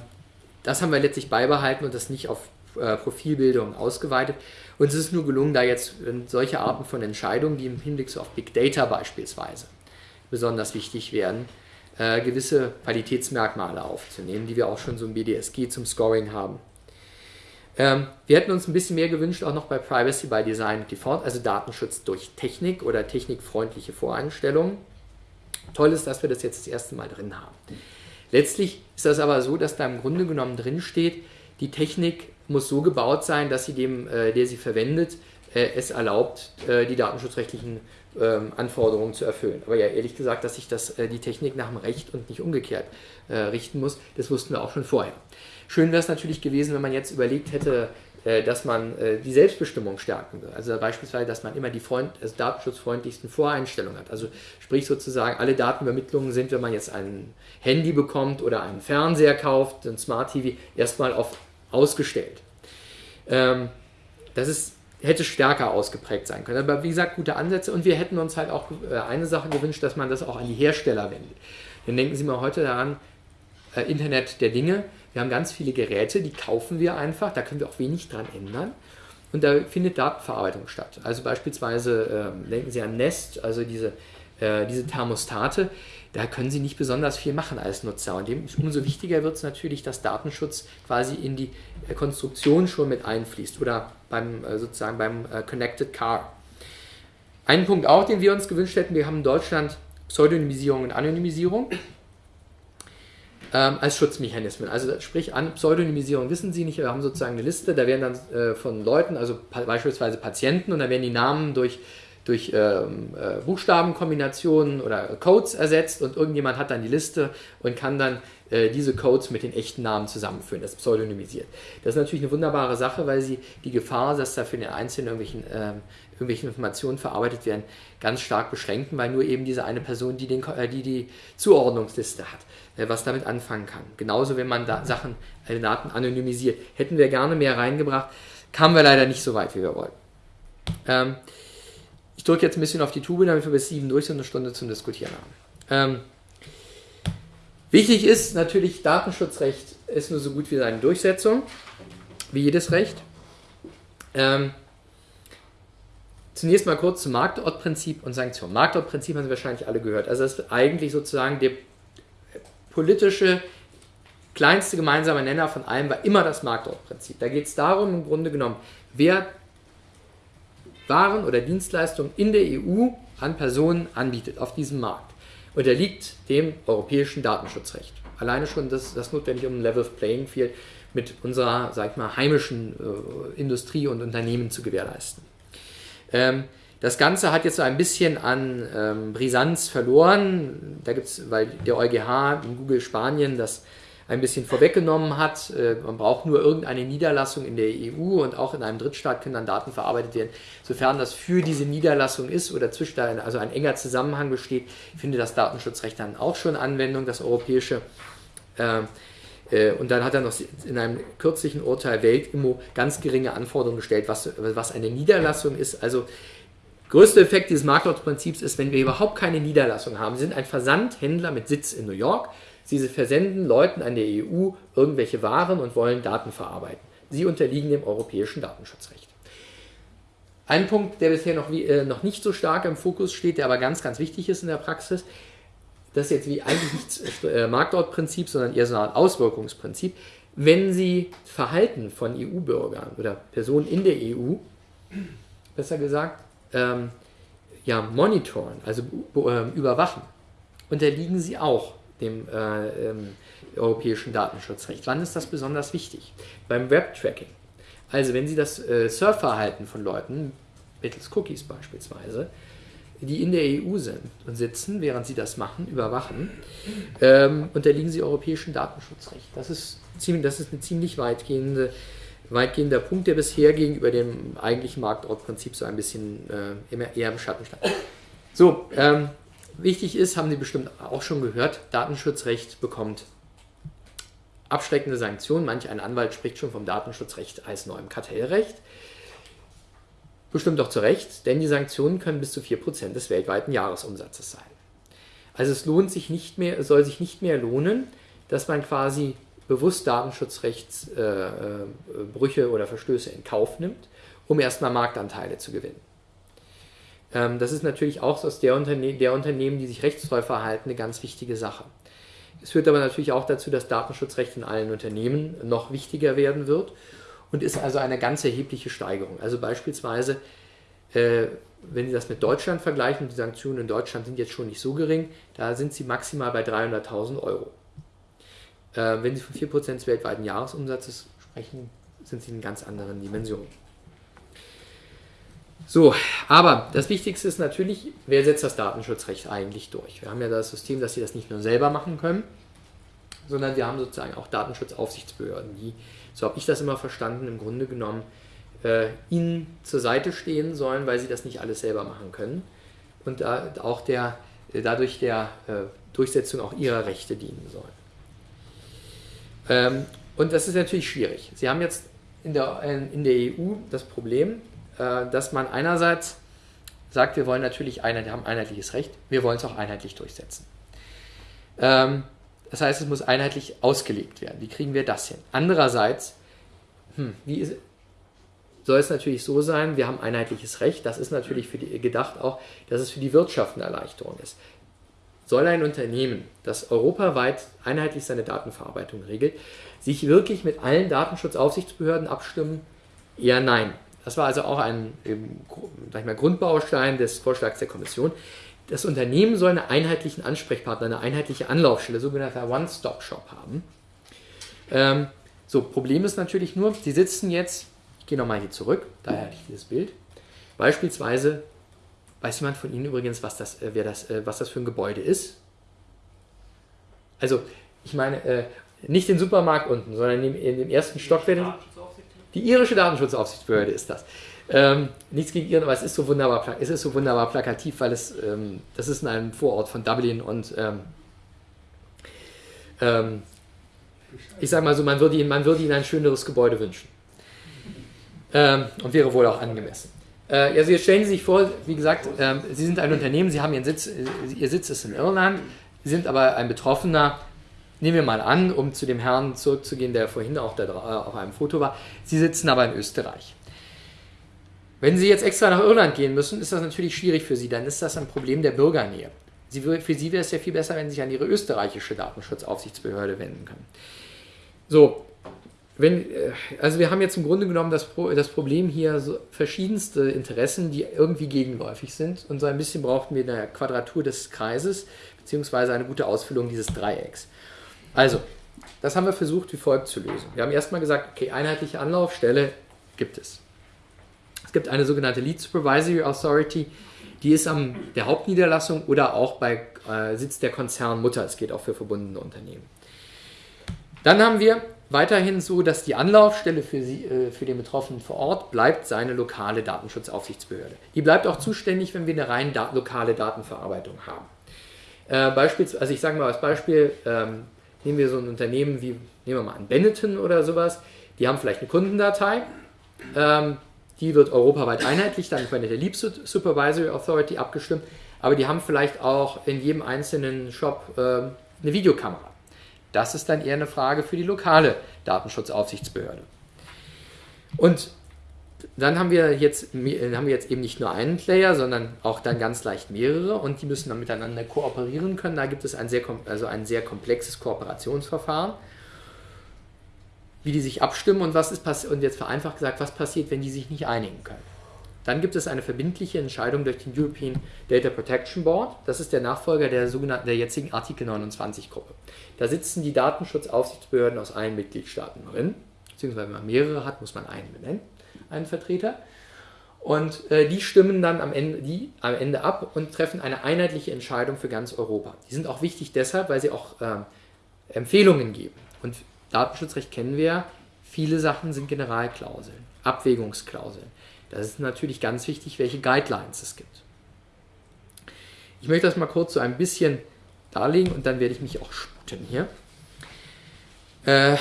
das haben wir letztlich beibehalten und das nicht auf äh, Profilbildung ausgeweitet. Und es ist nur gelungen, da jetzt solche Arten von Entscheidungen, die im Hinblick so auf Big Data beispielsweise besonders wichtig werden, äh, gewisse Qualitätsmerkmale aufzunehmen, die wir auch schon so im BDSG zum Scoring haben. Ähm, wir hätten uns ein bisschen mehr gewünscht, auch noch bei Privacy by Design Default, also Datenschutz durch Technik oder technikfreundliche Voreinstellungen. Toll ist, dass wir das jetzt das erste Mal drin haben. Letztlich ist das aber so, dass da im Grunde genommen drin steht, die Technik muss so gebaut sein, dass sie dem, äh, der sie verwendet, äh, es erlaubt, äh, die datenschutzrechtlichen ähm, Anforderungen zu erfüllen. Aber ja, ehrlich gesagt, dass sich das, äh, die Technik nach dem Recht und nicht umgekehrt äh, richten muss, das wussten wir auch schon vorher. Schön wäre es natürlich gewesen, wenn man jetzt überlegt hätte, äh, dass man die Selbstbestimmung stärken will. Also beispielsweise, dass man immer die Freund, also datenschutzfreundlichsten Voreinstellungen hat. Also sprich sozusagen, alle Datenübermittlungen sind, wenn man jetzt ein Handy bekommt oder einen Fernseher kauft, ein Smart TV, erstmal auf ausgestellt. Ähm, das ist, hätte stärker ausgeprägt sein können. Aber wie gesagt, gute Ansätze und wir hätten uns halt auch äh, eine Sache gewünscht, dass man das auch an die Hersteller wendet. Dann denken Sie mal heute daran, äh, Internet der Dinge. Wir haben ganz viele Geräte, die kaufen wir einfach, da können wir auch wenig dran ändern. Und da findet Datenverarbeitung statt. Also beispielsweise äh, denken Sie an Nest, also diese, äh, diese Thermostate da können sie nicht besonders viel machen als Nutzer. Und dem, umso wichtiger wird es natürlich, dass Datenschutz quasi in die äh, Konstruktion schon mit einfließt oder beim äh, sozusagen beim äh, Connected Car. Ein Punkt auch, den wir uns gewünscht hätten, wir haben in Deutschland Pseudonymisierung und Anonymisierung ähm, als Schutzmechanismen. Also sprich an Pseudonymisierung wissen Sie nicht, wir haben sozusagen eine Liste, da werden dann äh, von Leuten, also pa beispielsweise Patienten, und da werden die Namen durch durch ähm, äh, Buchstabenkombinationen oder Codes ersetzt und irgendjemand hat dann die Liste und kann dann äh, diese Codes mit den echten Namen zusammenführen, das pseudonymisiert. Das ist natürlich eine wunderbare Sache, weil sie die Gefahr, dass da für den Einzelnen irgendwelchen, äh, irgendwelche Informationen verarbeitet werden, ganz stark beschränken, weil nur eben diese eine Person, die den, äh, die, die Zuordnungsliste hat, äh, was damit anfangen kann. Genauso, wenn man da Sachen, äh, Daten anonymisiert. Hätten wir gerne mehr reingebracht, kamen wir leider nicht so weit, wie wir wollten. Ähm, ich drücke jetzt ein bisschen auf die Tube, damit wir bis sieben durch sind eine Stunde zum Diskutieren haben. Ähm, wichtig ist natürlich, Datenschutzrecht ist nur so gut wie seine Durchsetzung, wie jedes Recht. Ähm, zunächst mal kurz zum Marktortprinzip und Sanktionen. Marktortprinzip haben Sie wahrscheinlich alle gehört. Also das ist eigentlich sozusagen der politische kleinste gemeinsame Nenner von allem war immer das Marktortprinzip. Da geht es darum, im Grunde genommen, wer waren oder Dienstleistungen in der EU an Personen anbietet auf diesem Markt. Unterliegt dem europäischen Datenschutzrecht. Alleine schon das, das notwendig, um ein Level Playing Field mit unserer, sag ich mal, heimischen äh, Industrie und Unternehmen zu gewährleisten. Ähm, das Ganze hat jetzt so ein bisschen an ähm, Brisanz verloren. Da gibt es, weil der EuGH in Google Spanien das ein bisschen vorweggenommen hat. Äh, man braucht nur irgendeine Niederlassung in der EU und auch in einem Drittstaat können dann Daten verarbeitet werden. Sofern das für diese Niederlassung ist oder zwischen also ein enger Zusammenhang besteht, findet das Datenschutzrecht dann auch schon Anwendung, das europäische. Ähm, äh, und dann hat er noch in einem kürzlichen Urteil Weltimmo ganz geringe Anforderungen gestellt, was, was eine Niederlassung ist. Also größter Effekt dieses Marktortsprinzips ist, wenn wir überhaupt keine Niederlassung haben, sind ein Versandhändler mit Sitz in New York, Sie versenden Leuten an der EU irgendwelche Waren und wollen Daten verarbeiten. Sie unterliegen dem europäischen Datenschutzrecht. Ein Punkt, der bisher noch, äh, noch nicht so stark im Fokus steht, der aber ganz, ganz wichtig ist in der Praxis, das ist jetzt wie eigentlich nicht äh, Marktortprinzip, sondern eher so Art Auswirkungsprinzip. Wenn Sie Verhalten von EU-Bürgern oder Personen in der EU, besser gesagt, ähm, ja, monitoren, also äh, überwachen, unterliegen Sie auch dem äh, ähm, europäischen Datenschutzrecht. Wann ist das besonders wichtig? Beim Web-Tracking. Also wenn Sie das äh, Surfverhalten von Leuten, mittels Cookies beispielsweise, die in der EU sind und sitzen, während sie das machen, überwachen, ähm, unterliegen sie europäischem Datenschutzrecht. Das ist, ziemlich, das ist ein ziemlich weitgehende, weitgehender Punkt, der bisher gegenüber dem eigentlichen Marktortprinzip so ein bisschen äh, eher im Schatten stand. So, ähm, Wichtig ist, haben Sie bestimmt auch schon gehört, Datenschutzrecht bekommt abschreckende Sanktionen. Manch ein Anwalt spricht schon vom Datenschutzrecht als neuem Kartellrecht. Bestimmt auch zu Recht, denn die Sanktionen können bis zu 4% des weltweiten Jahresumsatzes sein. Also es lohnt sich nicht mehr, es soll sich nicht mehr lohnen, dass man quasi bewusst Datenschutzrechtsbrüche äh, oder Verstöße in Kauf nimmt, um erstmal Marktanteile zu gewinnen. Ähm, das ist natürlich auch aus der, Unterne der Unternehmen, die sich rechtstreu verhalten, eine ganz wichtige Sache. Es führt aber natürlich auch dazu, dass Datenschutzrecht in allen Unternehmen noch wichtiger werden wird und ist also eine ganz erhebliche Steigerung. Also beispielsweise, äh, wenn Sie das mit Deutschland vergleichen, die Sanktionen in Deutschland sind jetzt schon nicht so gering, da sind sie maximal bei 300.000 Euro. Äh, wenn Sie von 4% des weltweiten Jahresumsatzes sprechen, sind sie in ganz anderen Dimensionen. So, aber das Wichtigste ist natürlich, wer setzt das Datenschutzrecht eigentlich durch? Wir haben ja das System, dass sie das nicht nur selber machen können, sondern wir haben sozusagen auch Datenschutzaufsichtsbehörden, die, so habe ich das immer verstanden, im Grunde genommen äh, ihnen zur Seite stehen sollen, weil sie das nicht alles selber machen können und da auch der, dadurch der äh, Durchsetzung auch ihrer Rechte dienen sollen. Ähm, und das ist natürlich schwierig. Sie haben jetzt in der, in der EU das Problem, äh, dass man einerseits sagt, wir wollen natürlich einheit, haben einheitliches Recht, wir wollen es auch einheitlich durchsetzen. Ähm, das heißt, es muss einheitlich ausgelegt werden. Wie kriegen wir das hin? Andererseits, hm, wie ist, soll es natürlich so sein, wir haben einheitliches Recht, das ist natürlich für die, gedacht auch, dass es für die Wirtschaft eine Erleichterung ist. Soll ein Unternehmen, das europaweit einheitlich seine Datenverarbeitung regelt, sich wirklich mit allen Datenschutzaufsichtsbehörden abstimmen? Eher nein. Das war also auch ein sag ich mal, Grundbaustein des Vorschlags der Kommission. Das Unternehmen soll einen einheitlichen Ansprechpartner, eine einheitliche Anlaufstelle, sogenannter One-Stop-Shop haben. Ähm, so, Problem ist natürlich nur, Sie sitzen jetzt, ich gehe nochmal hier zurück, daher hatte ich dieses Bild, beispielsweise Weiß jemand von Ihnen übrigens, was das, äh, wer das, äh, was das für ein Gebäude ist? Also, ich meine, äh, nicht den Supermarkt unten, sondern in dem, in dem ersten Stock. Die irische Datenschutzaufsichtsbehörde ist das. Ähm, nichts gegen Iren, aber es ist so wunderbar, es ist so wunderbar plakativ, weil es, ähm, das ist in einem Vorort von Dublin und ähm, ähm ich sage mal so, man würde, ihnen, man würde ihnen ein schöneres Gebäude wünschen. Ähm, und wäre wohl auch angemessen. Äh, also jetzt stellen Sie sich vor, wie gesagt, ähm, Sie sind ein Unternehmen, Sie haben Ihren Sitz, äh, Ihr Sitz ist in Irland, sind aber ein Betroffener, nehmen wir mal an, um zu dem Herrn zurückzugehen, der vorhin auch da, äh, auf einem Foto war, Sie sitzen aber in Österreich. Wenn Sie jetzt extra nach Irland gehen müssen, ist das natürlich schwierig für Sie, dann ist das ein Problem der Bürgernähe. Sie, für Sie wäre es ja viel besser, wenn Sie sich an Ihre österreichische Datenschutzaufsichtsbehörde wenden können. So, wenn, äh, also wir haben jetzt im Grunde genommen das, das Problem hier so verschiedenste Interessen, die irgendwie gegenläufig sind. Und so ein bisschen brauchten wir eine Quadratur des Kreises, beziehungsweise eine gute Ausfüllung dieses Dreiecks. Also, das haben wir versucht wie folgt zu lösen. Wir haben erstmal gesagt, okay, einheitliche Anlaufstelle gibt es. Es gibt eine sogenannte Lead Supervisory Authority, die ist an der Hauptniederlassung oder auch bei äh, Sitz der Konzernmutter. Es geht auch für verbundene Unternehmen. Dann haben wir weiterhin so, dass die Anlaufstelle für, sie, äh, für den Betroffenen vor Ort bleibt seine lokale Datenschutzaufsichtsbehörde. Die bleibt auch zuständig, wenn wir eine rein da lokale Datenverarbeitung haben. Äh, beispielsweise, also ich sage mal als Beispiel, ähm, nehmen wir so ein Unternehmen wie, nehmen wir mal an Benetton oder sowas, die haben vielleicht eine Kundendatei, ähm, die wird europaweit einheitlich dann von der Leap Supervisory Authority abgestimmt, aber die haben vielleicht auch in jedem einzelnen Shop äh, eine Videokamera. Das ist dann eher eine Frage für die lokale Datenschutzaufsichtsbehörde. Und dann haben wir, jetzt, haben wir jetzt eben nicht nur einen Player, sondern auch dann ganz leicht mehrere und die müssen dann miteinander kooperieren können. Da gibt es ein sehr, also ein sehr komplexes Kooperationsverfahren, wie die sich abstimmen und was ist und jetzt vereinfacht gesagt, was passiert, wenn die sich nicht einigen können. Dann gibt es eine verbindliche Entscheidung durch den European Data Protection Board. Das ist der Nachfolger der, sogenannten, der jetzigen Artikel 29-Gruppe. Da sitzen die Datenschutzaufsichtsbehörden aus allen Mitgliedstaaten drin. Beziehungsweise wenn man mehrere hat, muss man einen benennen, einen Vertreter. Und äh, die stimmen dann am Ende, die am Ende ab und treffen eine einheitliche Entscheidung für ganz Europa. Die sind auch wichtig deshalb, weil sie auch äh, Empfehlungen geben. Und Datenschutzrecht kennen wir, viele Sachen sind Generalklauseln, Abwägungsklauseln. Das ist natürlich ganz wichtig, welche Guidelines es gibt. Ich möchte das mal kurz so ein bisschen darlegen und dann werde ich mich auch sputen hier. Äh,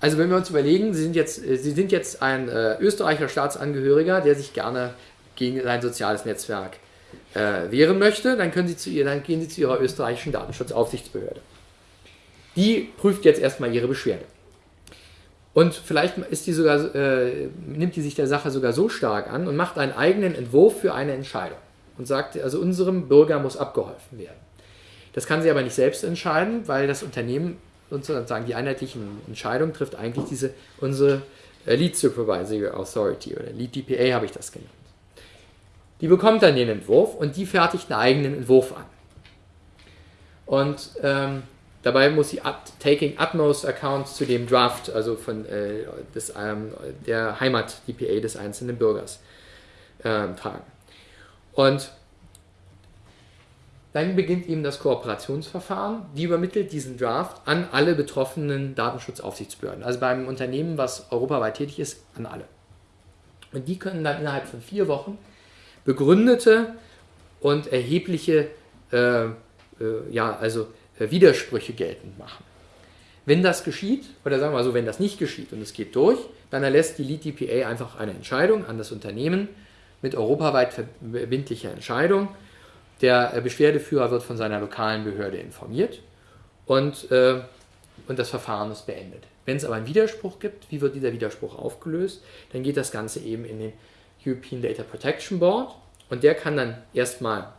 also wenn wir uns überlegen, Sie sind jetzt, äh, Sie sind jetzt ein äh, österreichischer Staatsangehöriger, der sich gerne gegen sein soziales Netzwerk äh, wehren möchte, dann, können Sie zu ihr, dann gehen Sie zu Ihrer österreichischen Datenschutzaufsichtsbehörde. Die prüft jetzt erstmal Ihre Beschwerde. Und vielleicht die sogar, äh, nimmt die sich der Sache sogar so stark an und macht einen eigenen Entwurf für eine Entscheidung und sagt, also unserem Bürger muss abgeholfen werden. Das kann sie aber nicht selbst entscheiden, weil das Unternehmen sozusagen die einheitlichen Entscheidungen trifft eigentlich diese unsere äh, Lead Supervisory Authority oder Lead DPA habe ich das genannt. Die bekommt dann den Entwurf und die fertigt einen eigenen Entwurf an. Und ähm, Dabei muss sie at, taking utmost account zu dem Draft, also von äh, des, ähm, der Heimat-DPA des einzelnen Bürgers äh, tragen. Und dann beginnt eben das Kooperationsverfahren. Die übermittelt diesen Draft an alle betroffenen Datenschutzaufsichtsbehörden. Also bei einem Unternehmen, was europaweit tätig ist, an alle. Und die können dann innerhalb von vier Wochen begründete und erhebliche, äh, äh, ja, also äh, Widersprüche geltend machen. Wenn das geschieht, oder sagen wir mal so, wenn das nicht geschieht und es geht durch, dann erlässt die Lead DPA einfach eine Entscheidung an das Unternehmen mit europaweit verbindlicher Entscheidung. Der äh, Beschwerdeführer wird von seiner lokalen Behörde informiert und, äh, und das Verfahren ist beendet. Wenn es aber einen Widerspruch gibt, wie wird dieser Widerspruch aufgelöst? Dann geht das Ganze eben in den European Data Protection Board und der kann dann erstmal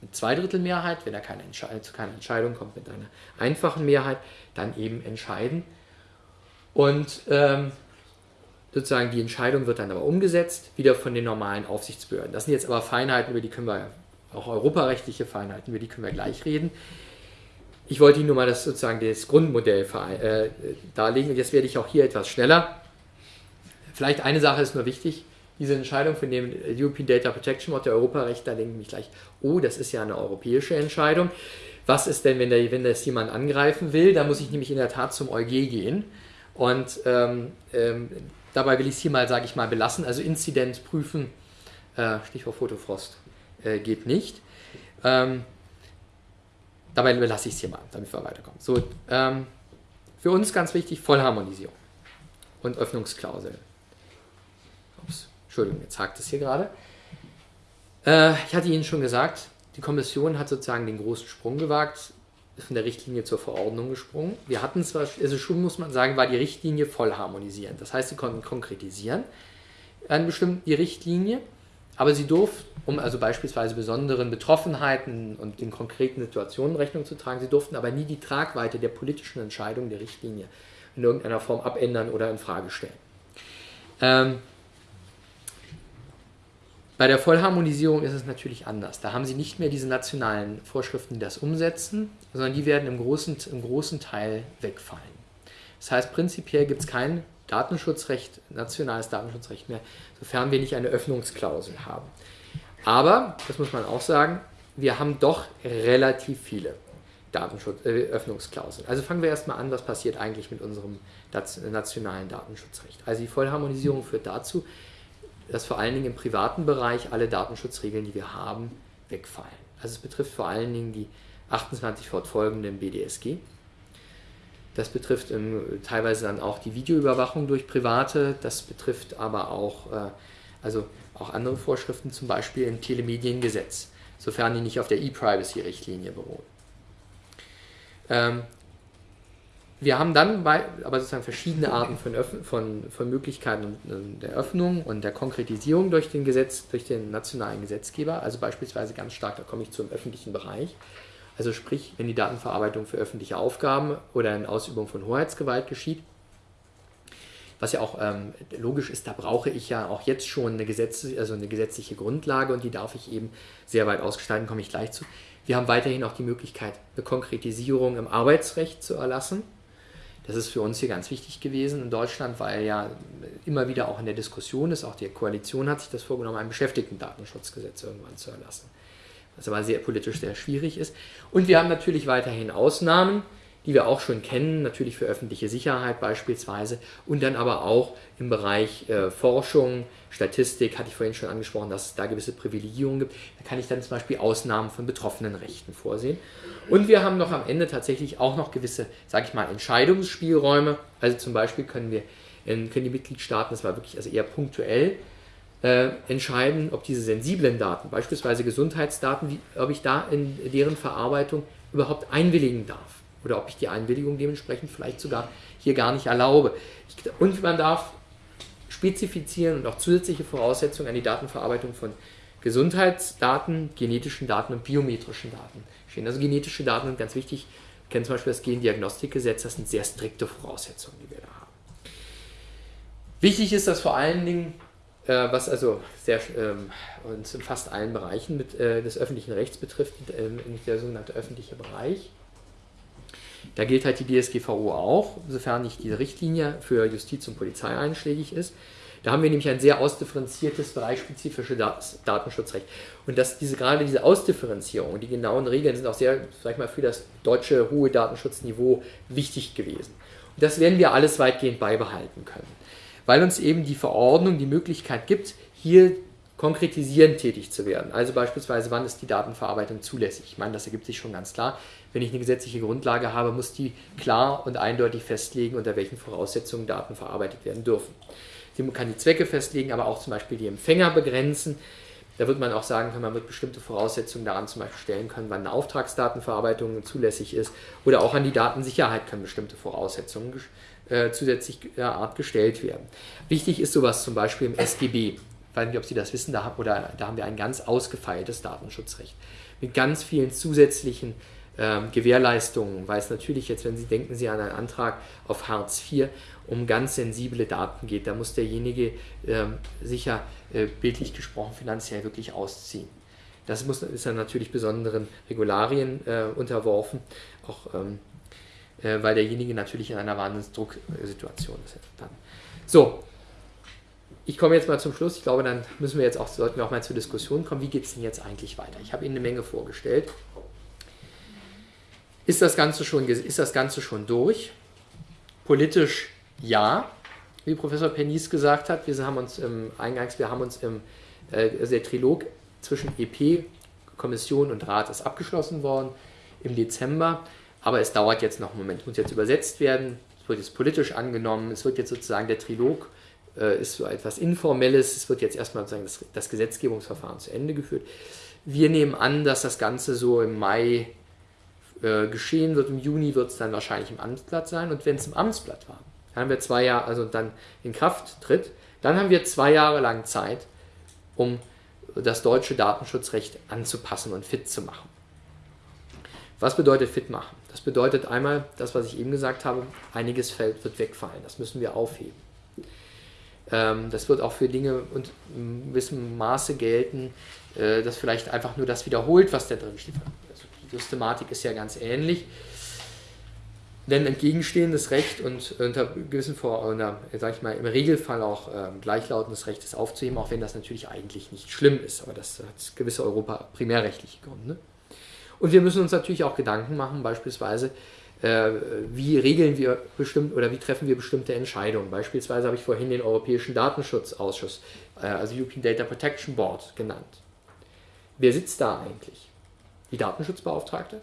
mit Zweidrittelmehrheit, wenn er keine zu keiner Entscheidung kommt, mit einer einfachen Mehrheit, dann eben entscheiden. Und ähm, sozusagen die Entscheidung wird dann aber umgesetzt, wieder von den normalen Aufsichtsbehörden. Das sind jetzt aber Feinheiten, über die können wir, auch europarechtliche Feinheiten, über die können wir gleich reden. Ich wollte Ihnen nur mal das sozusagen das Grundmodell äh, darlegen und jetzt werde ich auch hier etwas schneller. Vielleicht eine Sache ist nur wichtig, diese Entscheidung von dem European Data Protection Board, der Europarecht, da denke ich gleich, oh, das ist ja eine europäische Entscheidung. Was ist denn, wenn, der, wenn das jemand angreifen will? Da muss ich nämlich in der Tat zum EuG gehen. Und ähm, ähm, dabei will ich es hier mal, sage ich mal, belassen. Also Inzident prüfen, äh, Stichwort Fotofrost, äh, geht nicht. Ähm, dabei belasse ich es hier mal, damit wir weiterkommen. So, ähm, für uns ganz wichtig, Vollharmonisierung und Öffnungsklausel. Ups, Entschuldigung, jetzt hakt es hier gerade. Äh, ich hatte Ihnen schon gesagt, die Kommission hat sozusagen den großen Sprung gewagt, von der Richtlinie zur Verordnung gesprungen. Wir hatten zwar, also schon muss man sagen, war die Richtlinie voll harmonisierend. Das heißt, sie konnten konkretisieren an bestimmten die Richtlinie, aber sie durften, um also beispielsweise besonderen Betroffenheiten und den konkreten Situationen Rechnung zu tragen, sie durften aber nie die Tragweite der politischen Entscheidung der Richtlinie in irgendeiner Form abändern oder in Frage stellen. Ähm, bei der Vollharmonisierung ist es natürlich anders. Da haben Sie nicht mehr diese nationalen Vorschriften, die das umsetzen, sondern die werden im großen, im großen Teil wegfallen. Das heißt, prinzipiell gibt es kein Datenschutzrecht, nationales Datenschutzrecht mehr, sofern wir nicht eine Öffnungsklausel haben. Aber, das muss man auch sagen, wir haben doch relativ viele Datenschutz, äh, Öffnungsklauseln. Also fangen wir erstmal an, was passiert eigentlich mit unserem nationalen Datenschutzrecht. Also die Vollharmonisierung führt dazu, dass vor allen Dingen im privaten Bereich alle Datenschutzregeln, die wir haben, wegfallen. Also es betrifft vor allen Dingen die 28 fortfolgenden BDSG. Das betrifft ähm, teilweise dann auch die Videoüberwachung durch Private. Das betrifft aber auch, äh, also auch andere Vorschriften, zum Beispiel im Telemediengesetz, sofern die nicht auf der E-Privacy-Richtlinie beruhen. Ähm, wir haben dann bei, aber sozusagen verschiedene Arten von, von, von Möglichkeiten der Öffnung und der Konkretisierung durch den Gesetz, durch den nationalen Gesetzgeber, also beispielsweise ganz stark, da komme ich zum öffentlichen Bereich. Also sprich, wenn die Datenverarbeitung für öffentliche Aufgaben oder in Ausübung von Hoheitsgewalt geschieht, was ja auch ähm, logisch ist, da brauche ich ja auch jetzt schon eine, Gesetz, also eine gesetzliche Grundlage und die darf ich eben sehr weit ausgestalten, komme ich gleich zu. Wir haben weiterhin auch die Möglichkeit, eine Konkretisierung im Arbeitsrecht zu erlassen. Das ist für uns hier ganz wichtig gewesen in Deutschland, weil ja immer wieder auch in der Diskussion ist, auch die Koalition hat sich das vorgenommen, ein Beschäftigtendatenschutzgesetz irgendwann zu erlassen. Was aber sehr politisch sehr schwierig ist. Und wir haben natürlich weiterhin Ausnahmen, die wir auch schon kennen, natürlich für öffentliche Sicherheit beispielsweise und dann aber auch im Bereich äh, Forschung, Statistik, hatte ich vorhin schon angesprochen, dass es da gewisse Privilegierungen gibt. Da kann ich dann zum Beispiel Ausnahmen von betroffenen Rechten vorsehen. Und wir haben noch am Ende tatsächlich auch noch gewisse, sage ich mal, Entscheidungsspielräume. Also zum Beispiel können wir können die Mitgliedstaaten, das war wirklich also eher punktuell, äh, entscheiden, ob diese sensiblen Daten, beispielsweise Gesundheitsdaten, wie, ob ich da in deren Verarbeitung überhaupt einwilligen darf oder ob ich die Einwilligung dementsprechend vielleicht sogar hier gar nicht erlaube. Ich, und man darf spezifizieren und auch zusätzliche Voraussetzungen an die Datenverarbeitung von Gesundheitsdaten, genetischen Daten und biometrischen Daten stehen. Also genetische Daten sind ganz wichtig. Wir kennen zum Beispiel das Gendiagnostikgesetz, das sind sehr strikte Voraussetzungen, die wir da haben. Wichtig ist, dass vor allen Dingen, was also sehr, ähm, uns in fast allen Bereichen mit, äh, des öffentlichen Rechts betrifft, äh, der sogenannte öffentliche Bereich, da gilt halt die DSGVO auch, sofern nicht diese Richtlinie für Justiz und Polizei einschlägig ist. Da haben wir nämlich ein sehr ausdifferenziertes, bereichsspezifisches Datenschutzrecht. Und dass diese, gerade diese Ausdifferenzierung, die genauen Regeln sind auch sehr, sag ich mal, für das deutsche hohe Datenschutzniveau wichtig gewesen. Und das werden wir alles weitgehend beibehalten können. Weil uns eben die Verordnung die Möglichkeit gibt, hier konkretisierend tätig zu werden. Also beispielsweise, wann ist die Datenverarbeitung zulässig? Ich meine, das ergibt sich schon ganz klar wenn ich eine gesetzliche Grundlage habe, muss die klar und eindeutig festlegen, unter welchen Voraussetzungen Daten verarbeitet werden dürfen. Sie kann die Zwecke festlegen, aber auch zum Beispiel die Empfänger begrenzen. Da wird man auch sagen können, man wird bestimmte Voraussetzungen daran zum Beispiel stellen können, wann eine Auftragsdatenverarbeitung zulässig ist. Oder auch an die Datensicherheit können bestimmte Voraussetzungen äh, zusätzlicher Art gestellt werden. Wichtig ist sowas zum Beispiel im SGB. Ich weiß nicht, ob Sie das wissen, da, oder, da haben wir ein ganz ausgefeiltes Datenschutzrecht mit ganz vielen zusätzlichen ähm, Gewährleistungen, weil es natürlich jetzt, wenn Sie denken Sie an einen Antrag auf Hartz IV, um ganz sensible Daten geht. Da muss derjenige ähm, sicher äh, bildlich gesprochen finanziell wirklich ausziehen. Das muss, ist dann natürlich besonderen Regularien äh, unterworfen, auch ähm, äh, weil derjenige natürlich in einer Wahnsinnsdrucksituation ist. Dann. So, ich komme jetzt mal zum Schluss. Ich glaube, dann müssen wir jetzt auch, sollten wir auch mal zur Diskussion kommen. Wie geht es denn jetzt eigentlich weiter? Ich habe Ihnen eine Menge vorgestellt. Ist das Ganze schon, ist das Ganze schon durch? Politisch ja, wie Professor Penis gesagt hat. Wir haben uns im Eingangs, wir haben uns im, äh, also der Trilog zwischen EP, Kommission und Rat ist abgeschlossen worden im Dezember. Aber es dauert jetzt noch einen Moment, muss jetzt übersetzt werden, es wird jetzt politisch angenommen, es wird jetzt sozusagen der Trilog äh, ist so etwas Informelles. Es wird jetzt erstmal sozusagen das, das, Gesetzgebungsverfahren zu Ende geführt. Wir nehmen an, dass das Ganze so im Mai äh, geschehen wird. Im Juni wird es dann wahrscheinlich im Amtsblatt sein. Und wenn es im Amtsblatt war, dann haben wir zwei Jahre, also dann in Kraft tritt, dann haben wir zwei Jahre lang Zeit, um das deutsche Datenschutzrecht anzupassen und fit zu machen. Was bedeutet fit machen? Das bedeutet einmal, das, was ich eben gesagt habe, einiges Feld wird wegfallen. Das müssen wir aufheben. Ähm, das wird auch für Dinge und in gewissem Maße gelten, äh, dass vielleicht einfach nur das wiederholt, was da drin steht. Also die Systematik ist ja ganz ähnlich. Denn entgegenstehendes Recht und unter gewissen Vor unter, sag ich mal, im Regelfall auch äh, gleichlautendes Recht ist aufzuheben, auch wenn das natürlich eigentlich nicht schlimm ist. Aber das hat gewisse Europa primärrechtliche Gründe. Und wir müssen uns natürlich auch Gedanken machen, beispielsweise, äh, wie regeln wir bestimmt oder wie treffen wir bestimmte Entscheidungen. Beispielsweise habe ich vorhin den Europäischen Datenschutzausschuss, äh, also European Data Protection Board genannt. Wer sitzt da eigentlich? Die Datenschutzbeauftragte?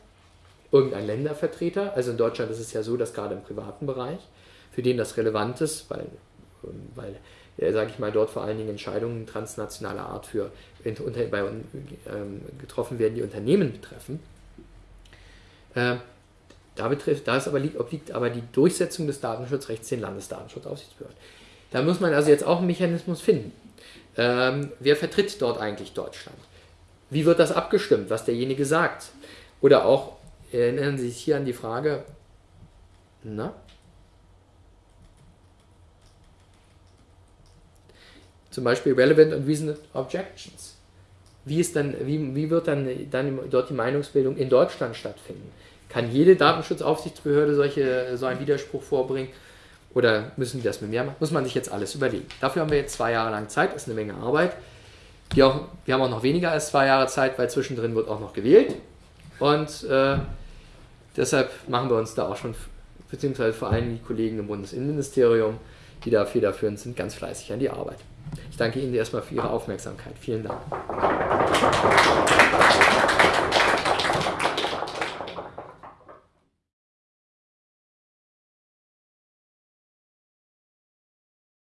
Irgendein Ländervertreter? Also in Deutschland ist es ja so, dass gerade im privaten Bereich, für den das relevant ist, weil, weil sage ich mal, dort vor allen Dingen Entscheidungen transnationaler Art für, unter, bei, ähm, getroffen werden, die Unternehmen betreffen. Äh, da, betrifft, da ist aber, liegt, obliegt aber die Durchsetzung des Datenschutzrechts den Landesdatenschutzaufsichtsbehörden. Da muss man also jetzt auch einen Mechanismus finden. Ähm, wer vertritt dort eigentlich Deutschland? Wie wird das abgestimmt, was derjenige sagt? Oder auch, erinnern Sie sich hier an die Frage, na? Zum Beispiel Relevant and Reasoned Objections. Wie, ist dann, wie, wie wird dann, dann dort die Meinungsbildung in Deutschland stattfinden? Kann jede Datenschutzaufsichtsbehörde solche, so einen Widerspruch vorbringen? Oder müssen die das mit mehr machen? Muss man sich jetzt alles überlegen. Dafür haben wir jetzt zwei Jahre lang Zeit, ist eine Menge Arbeit. Die auch, wir haben auch noch weniger als zwei Jahre Zeit, weil zwischendrin wird auch noch gewählt. Und äh, deshalb machen wir uns da auch schon, beziehungsweise vor allem die Kollegen im Bundesinnenministerium, die da federführend sind, ganz fleißig an die Arbeit. Ich danke Ihnen erstmal für Ihre Aufmerksamkeit. Vielen Dank.